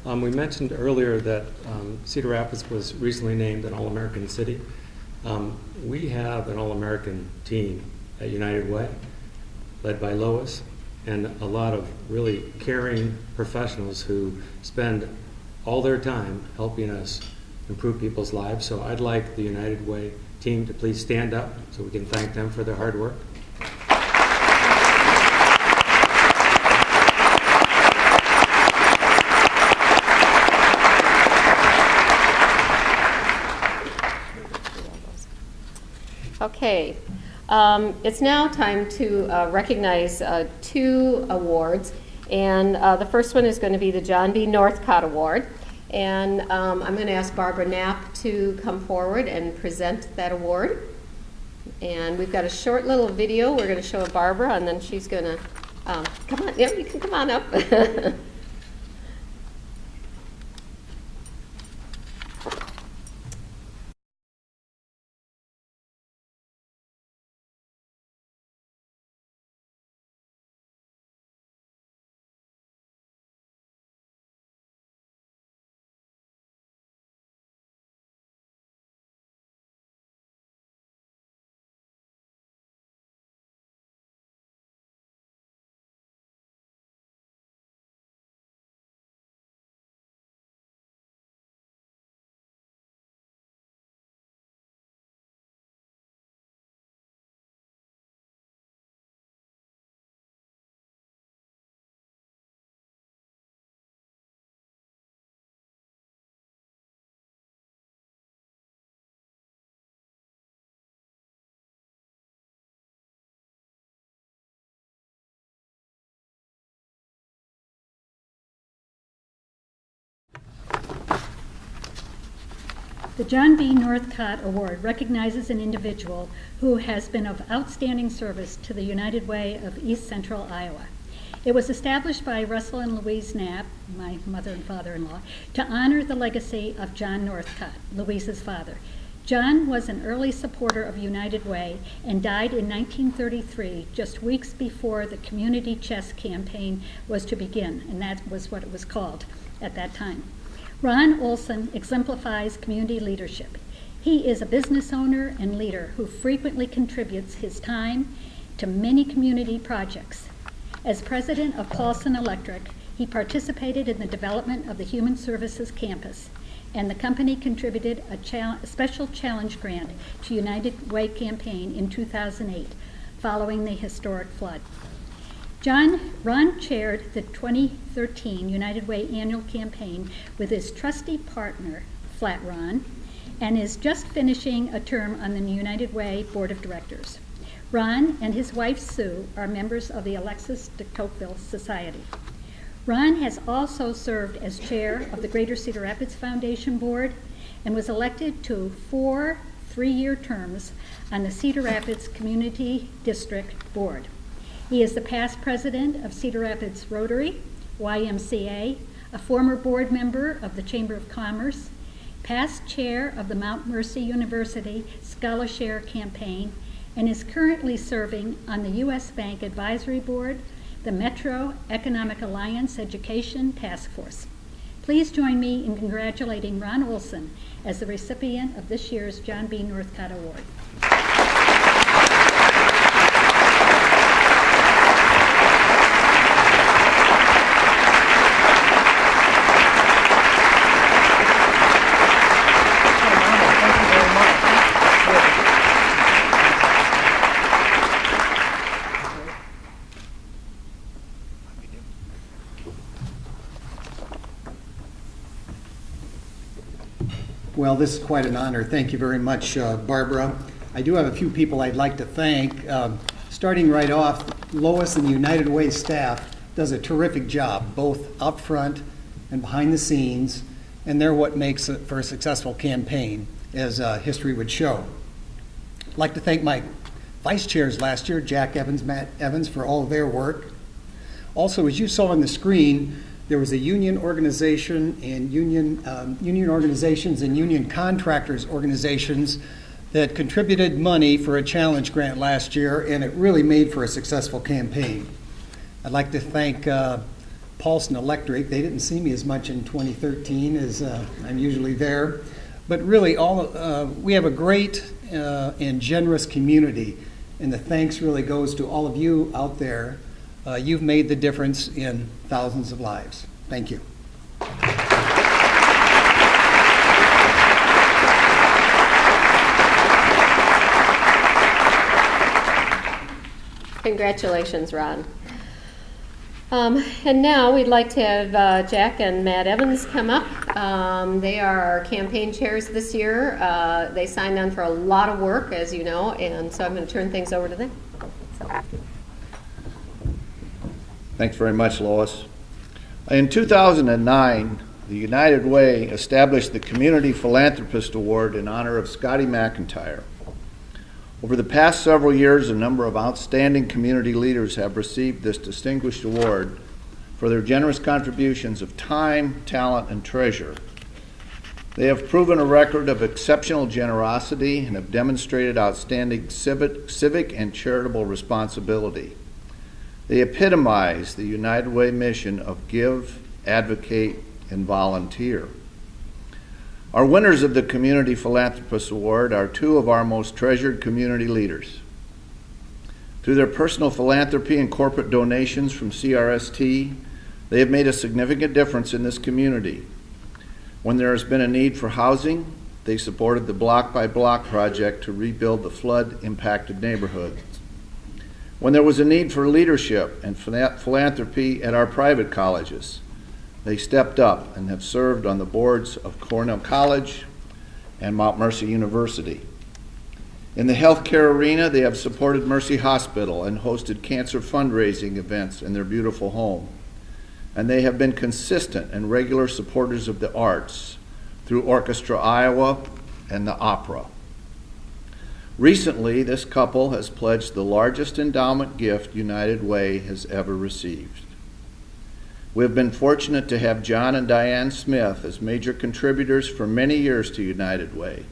Speaker 1: um, we mentioned earlier that um, Cedar Rapids was recently named an All-American City. Um, We have an All-American team at United Way, led by Lois, and a lot of really caring professionals who spend all their time helping us improve people's lives. So I'd like the United Way team to please stand up so we can thank them for their hard work.
Speaker 2: Okay, um, it's now time to uh, recognize uh, two awards, and uh, the first one is going to be the John B. Northcott Award. And um, I'm going to ask Barbara Knapp to come forward and present that award. And we've got a short little video we're going to show of Barbara, and then she's going to um, come on. Yeah, you can come on up.
Speaker 5: The John B. Northcott Award recognizes an individual who has been of outstanding service to the United Way of East Central Iowa. It was established by Russell and Louise Knapp, my mother and father-in-law, to honor the legacy of John Northcott, Louise's father. John was an early supporter of United Way and died in 1933, just weeks before the Community Chest Campaign was to begin, and that was what it was called at that time. Ron Olson exemplifies community leadership. He is a business owner and leader who frequently contributes his time to many community projects. As president of Paulson Electric, he participated in the development of the Human Services Campus, and the company contributed a, a special challenge grant to United Way campaign in 2008, following the historic flood. John Ron chaired the 2013 United Way annual campaign with his trusty partner, Flat Ron, and is just finishing a term on the United Way Board of Directors. Ron and his wife Sue are members of the Alexis de Tocqueville Society. Ron has also served as chair of the Greater Cedar Rapids Foundation Board and was elected to four three-year terms on the Cedar Rapids Community District Board. He is the past president of Cedar Rapids Rotary, YMCA, a former board member of the Chamber of Commerce, past chair of the Mount Mercy University Scholarshare Campaign, and is currently serving on the U.S. Bank Advisory Board, the Metro Economic Alliance Education Task Force. Please join me in congratulating Ron Olson as the recipient of this year's John B. Northcott Award.
Speaker 4: Thank you very much.
Speaker 6: Well, this is quite an honor. Thank you very much, uh, Barbara. I do have a few people I'd like to thank. Um, Starting right off, Lois and the United Way staff does a terrific job, both up front and behind the scenes, and they're what makes it for a successful campaign, as uh, history would show. I'd like to thank my vice chairs last year, Jack Evans, Matt Evans, for all their work. Also, as you saw on the screen, there was a union organization and union, um, union organizations and union contractors organizations that contributed money for a challenge grant last year, and it really made for a successful campaign. I'd like to thank uh, Paulson Electric. They didn't see me as much in 2013 as uh, I'm usually there, but really, all uh, we have a great uh, and generous community, and the thanks really goes to all of you out there. Uh, you've made the difference in thousands of lives. Thank you.
Speaker 2: Congratulations, Ron. Um, and now we'd like to have uh, Jack and Matt Evans come up. Um, they are our campaign chairs this year. Uh, they signed on for a lot of work, as you know, and so I'm going to turn things over to them. So,
Speaker 7: Thanks very much, Lois. In 2009, the United Way established the Community Philanthropist Award in honor of Scotty McIntyre. Over the past several years, a number of outstanding community leaders have received this distinguished award for their generous contributions of time, talent, and treasure. They have proven a record of exceptional generosity and have demonstrated outstanding civic, and charitable responsibility. They epitomize the United Way mission of give, advocate, and volunteer. Our winners of the Community Philanthropist Award are two of our most treasured community leaders. Through their personal philanthropy and corporate donations from CRST, they have made a significant difference in this community. When there has been a need for housing, they supported the Block by Block project to rebuild the flood impacted neighborhoods. When there was a need for leadership and philanthropy at our private colleges, they stepped up and have served on the boards of Cornell College and Mount Mercy University. In the healthcare arena, they have supported Mercy Hospital and hosted cancer fundraising events in their beautiful home. And they have been consistent and regular supporters of the arts through Orchestra Iowa and the opera. Recently, this couple has pledged the largest endowment gift United Way has ever received. We have been fortunate to have John and Diane Smith as major contributors for many years to United Way.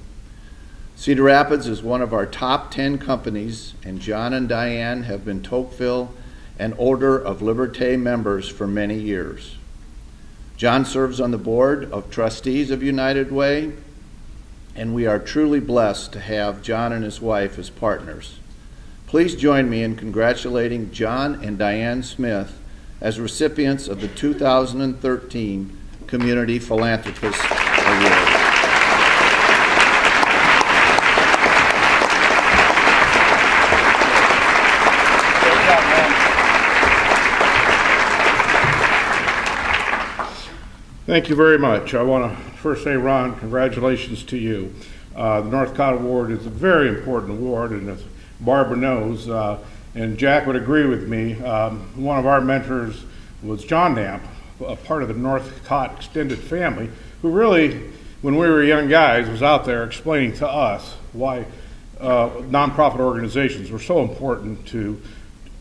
Speaker 7: Cedar Rapids is one of our top 10 companies, and John and Diane have been Tocqueville and Order of Liberté members for many years. John serves on the board of trustees of United Way, and we are truly blessed to have John and his wife as partners. Please join me in congratulating John and Diane Smith as recipients of the 2013 Community Philanthropist Award.
Speaker 8: Thank you very much. I want to first say, Ron, congratulations to you. Uh, the Northcott Award is a very important award, and as Barbara knows, uh, and Jack would agree with me, um, one of our mentors was John Damp, a part of the Northcott extended family, who really, when we were young guys, was out there explaining to us why uh, nonprofit organizations were so important to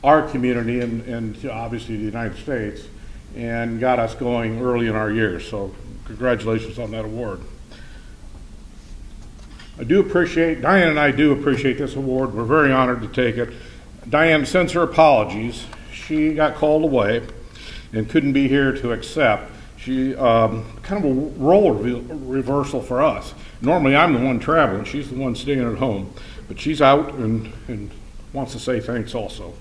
Speaker 8: our community and, and obviously the United States and got us going early in our years. So congratulations on that award. I do appreciate, Diane and I do appreciate this award. We're very honored to take it. Diane sends her apologies. She got called away and couldn't be here to accept. She um, kind of a role re- reversal for us. Normally, I'm the one traveling. She's the one staying at home, but she's out and, and wants to say thanks also.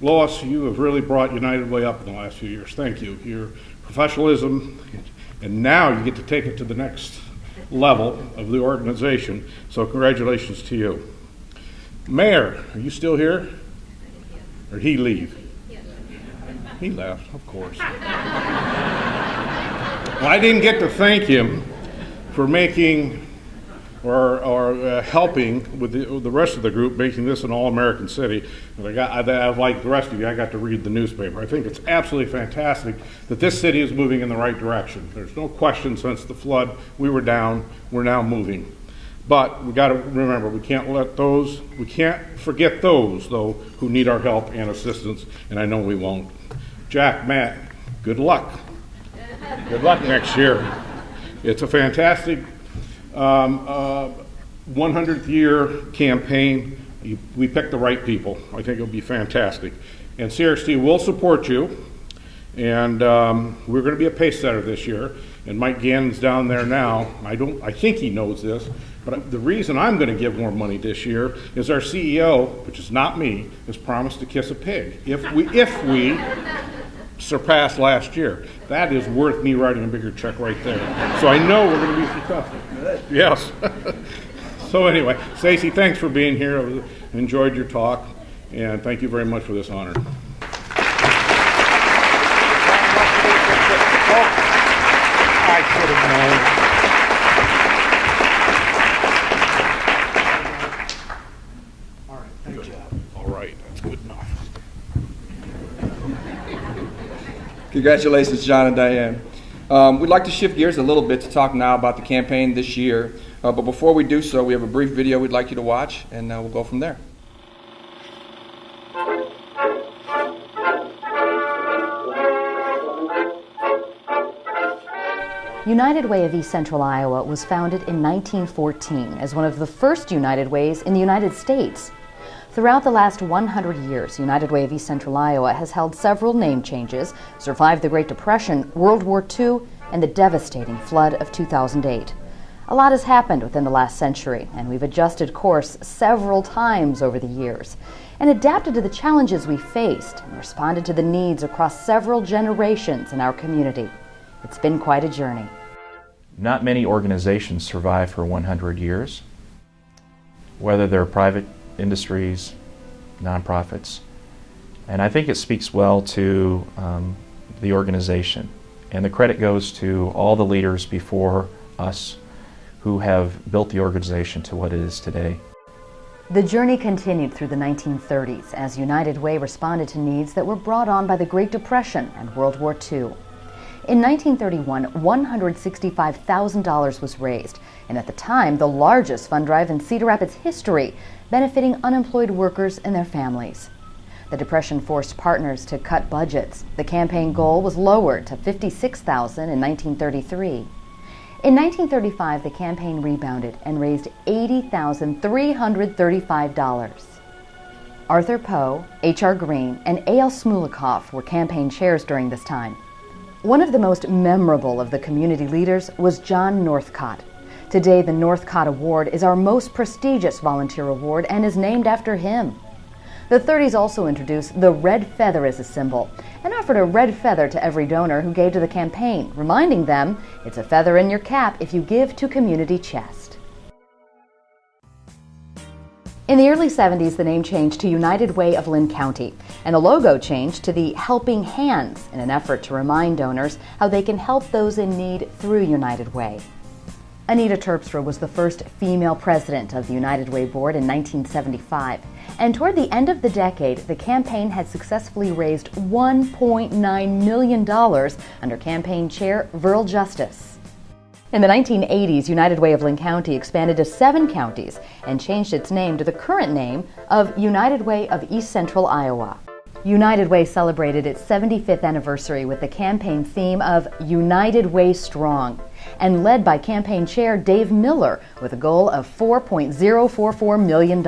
Speaker 8: Lois, you have really brought United Way up in the last few years. Thank you. Your professionalism, and now you get to take it to the next level of the organization. So, congratulations to you. Mayor, are you still here? Or did he leave? He left, of course. well, I didn't get to thank him for making or, or uh, helping with the, with the, rest of the group making this an all-American city. And I got, I, I, like the rest of you, I got to read the newspaper. I think it's absolutely fantastic that this city is moving in the right direction. There's no question since the flood, we were down, we're now moving. But we got to remember, we can't let those, we can't forget those, though, who need our help and assistance, and I know we won't. Jack, Matt, good luck. Good luck next year. It's a fantastic um, uh, 100th year campaign. You, we picked the right people. I think it'll be fantastic. And CRST will support you. And um, we're going to be a pace setter this year. And Mike Gannon's down there now. I don't. I think he knows this. But the reason I'm going to give more money this year is our CEO, which is not me, has promised to kiss a pig if we if we surpass last year. That is worth me writing a bigger check right there. So I know we're going to be successful. Yes. so anyway, Stacey, thanks for being here. I enjoyed your talk, and thank you very much for this honor. I should have known.
Speaker 1: All right, thank you.
Speaker 8: All right, that's good enough.
Speaker 9: Congratulations, John and Diane. Um, we'd like to shift gears a little bit to talk now about the campaign this year. Uh, but before we do so, we have a brief video we'd like you to watch, and uh, we'll go from there.
Speaker 10: United Way of East Central Iowa was founded in 1914 as one of the first United Ways in the United States. Throughout the last 100 years, United Way of East Central Iowa has held several name changes, survived the Great Depression, World War II, and the devastating flood of 2008. A lot has happened within the last century, and we've adjusted course several times over the years and adapted to the challenges we faced and responded to the needs across several generations in our community. It's been quite a journey.
Speaker 11: Not many organizations survive for 100 years, whether they're private industries, nonprofits. And I think it speaks well to um, the organization. And the credit goes to all the leaders before us who have built the organization to what it is today.
Speaker 10: The journey continued through the 1930s as United Way responded to needs that were brought on by the Great Depression and World War II. In 1931, $165,000 was raised, and at the time, the largest fund drive in Cedar Rapids history, benefiting unemployed workers and their families. The Depression forced partners to cut budgets. The campaign goal was lowered to $56,000 in 1933. In 1935, the campaign rebounded and raised $80,335. Arthur Poe, H.R. Green, and A.L. Smulekoff were campaign chairs during this time. One of the most memorable of the community leaders was John Northcott. Today, the Northcott Award is our most prestigious volunteer award and is named after him. The 30s also introduced the red feather as a symbol and offered a red feather to every donor who gave to the campaign, reminding them it's a feather in your cap if you give to Community Chest. In the early 70s, the name changed to United Way of Linn County, and the logo changed to the Helping Hands in an effort to remind donors how they can help those in need through United Way. Anita Terpstra was the first female president of the United Way Board in 1975. And toward the end of the decade, the campaign had successfully raised $1.9 million under campaign chair Verl Justice. In the 1980s, United Way of Linn County expanded to seven counties and changed its name to the current name of United Way of East Central Iowa. United Way celebrated its 75th anniversary with the campaign theme of United Way Strong and led by campaign chair Dave Miller with a goal of $4.044 million.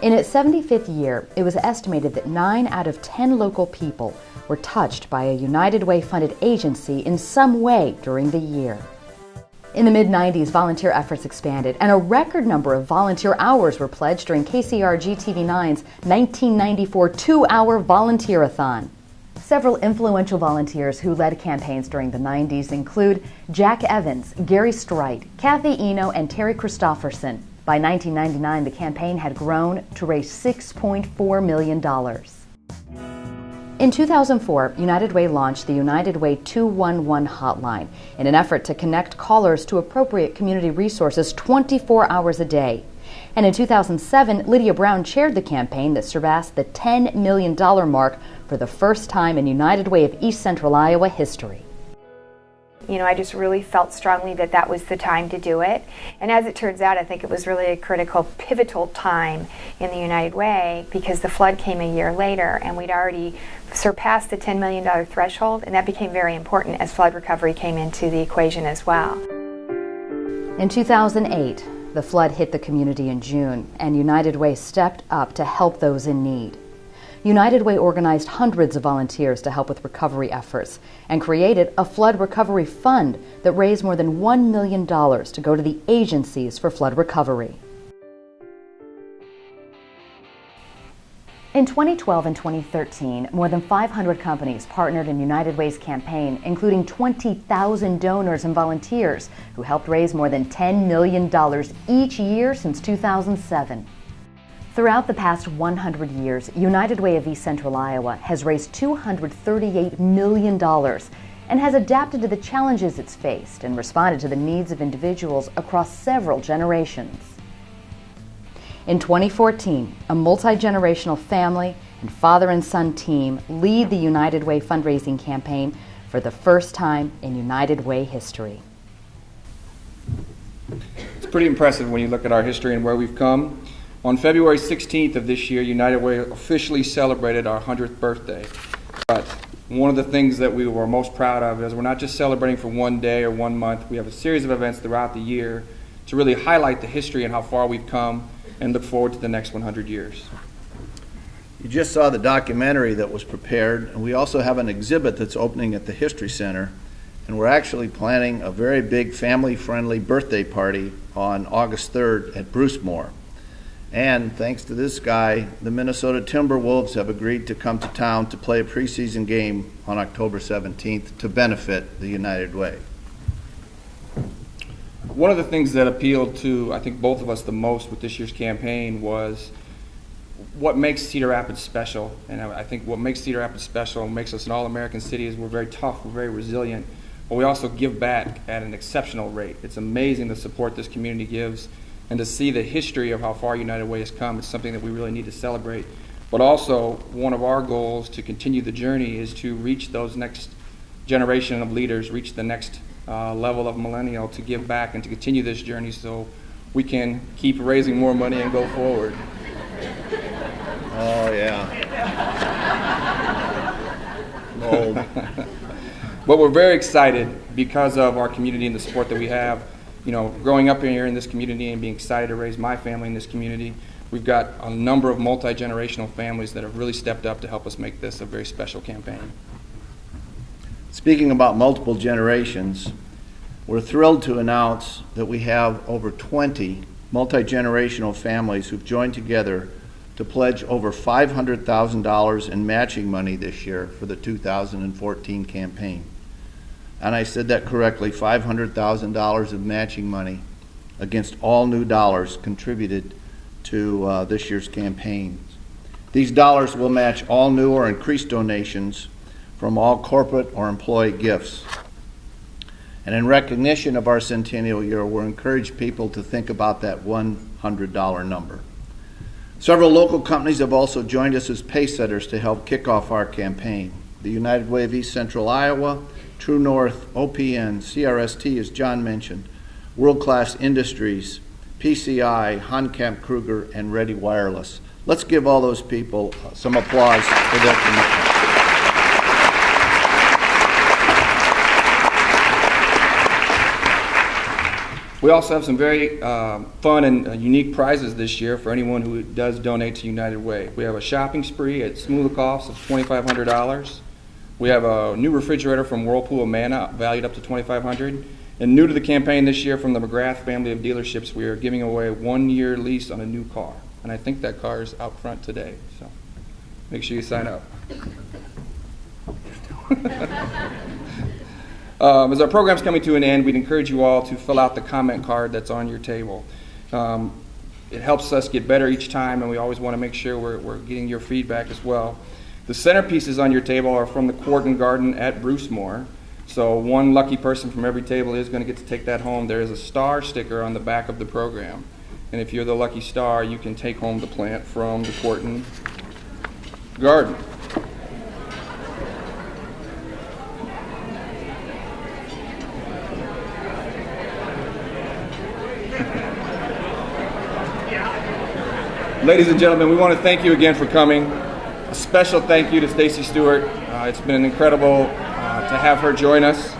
Speaker 10: In its 75th year, it was estimated that 9 out of 10 local people were touched by a United Way funded agency in some way during the year. In the mid 90s, volunteer efforts expanded, and a record number of volunteer hours were pledged during KCRG TV9's 1994 two hour volunteer-a-thon. Several influential volunteers who led campaigns during the 90s include Jack Evans, Gary Strite, Kathy Eno, and Terry Christofferson. By 1999, the campaign had grown to raise $6.4 million. In 2004, United Way launched the United Way 211 hotline in an effort to connect callers to appropriate community resources 24 hours a day. And in 2007, Lydia Brown chaired the campaign that surpassed the $10 million mark for the first time in United Way of East Central Iowa history.
Speaker 12: You know, I just really felt strongly that that was the time to do it. And as it turns out, I think it was really a critical, pivotal time in the United Way because the flood came a year later and we'd already surpassed the $10 million threshold, and that became very important as flood recovery came into the equation as well.
Speaker 10: In 2008, the flood hit the community in June, and United Way stepped up to help those in need. United Way organized hundreds of volunteers to help with recovery efforts and created a flood recovery fund that raised more than $1 million to go to the agencies for flood recovery. In 2012 and 2013, more than 500 companies partnered in United Way's campaign, including 20,000 donors and volunteers who helped raise more than $10 million each year since 2007. Throughout the past 100 years, United Way of East Central Iowa has raised $238 million and has adapted to the challenges it's faced and responded to the needs of individuals across several generations. In 2014, a multi generational family and father and son team lead the United Way fundraising campaign for the first time in United Way history.
Speaker 9: It's pretty impressive when you look at our history and where we've come. On February 16th of this year, United Way officially celebrated our 100th birthday. But one of the things that we were most proud of is we're not just celebrating for one day or one month. We have a series of events throughout the year to really highlight the history and how far we've come and look forward to the next 100 years.
Speaker 7: You just saw the documentary that was prepared, and we also have an exhibit that's opening at the History Center. And we're actually planning a very big family friendly birthday party on August 3rd at Brucemore. And thanks to this guy, the Minnesota Timberwolves have agreed to come to town to play a preseason game on October 17th to benefit the United Way.
Speaker 9: One of the things that appealed to, I think, both of us the most with this year's campaign was what makes Cedar Rapids special. And I think what makes Cedar Rapids special and makes us an all American city is we're very tough, we're very resilient, but we also give back at an exceptional rate. It's amazing the support this community gives and to see the history of how far United Way has come, it's something that we really need to celebrate. But also, one of our goals to continue the journey is to reach those next generation of leaders reach the next uh, level of millennial to give back and to continue this journey so we can keep raising more money and go forward.
Speaker 7: Oh, yeah. Old.
Speaker 9: But we're very excited because of our community and the support that we have. You know, growing up here in this community and being excited to raise my family in this community, we've got a number of multi generational families that have really stepped up to help us make this a very special campaign.
Speaker 7: Speaking about multiple generations, we're thrilled to announce that we have over 20 multi generational families who've joined together to pledge over $500,000 in matching money this year for the 2014 campaign. And I said that correctly $500,000 of matching money against all new dollars contributed to uh, this year's campaigns. These dollars will match all new or increased donations from all corporate or employee gifts. And in recognition of our centennial year, we're encourage people to think about that $100 number. Several local companies have also joined us as pace setters to help kick off our campaign. The United Way of East Central Iowa, True North, OPN, CRST, as John mentioned, World Class Industries, PCI, Honkamp Krueger, and Ready Wireless. Let's give all those people uh, some applause for their commitment.
Speaker 9: We also have some very uh, fun and uh, unique prizes this year for anyone who does donate to United Way. We have a shopping spree at Smulekoff's of $2,500. We have a new refrigerator from Whirlpool of Amana valued up to 2,500. And new to the campaign this year from the McGrath family of dealerships, we are giving away a one-year lease on a new car. And I think that car is out front today, so make sure you sign up. Um, as our program's coming to an end, we'd encourage you all to fill out the comment card that's on your table. Um, it helps us get better each time, and we always want to make sure we're, we're getting your feedback as well. The centerpieces on your table are from the Quarton Garden at Brucemore. So one lucky person from every table is going to get to take that home. There is a star sticker on the back of the program. And if you're the lucky star, you can take home the plant from the Quarton Garden. Ladies and gentlemen, we want to thank you again for coming. A special thank you to Stacey Stewart. Uh, it's been incredible uh, to have her join us.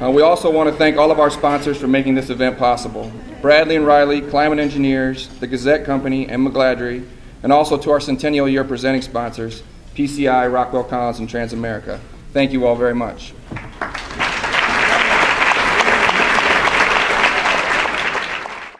Speaker 9: Uh, we also want to thank all of our sponsors for making this event possible. Bradley and Riley, Climate Engineers, the Gazette Company, and McGladrey, and also to our Centennial Year presenting sponsors, PCI, Rockwell Collins, and Transamerica. Thank you all very much.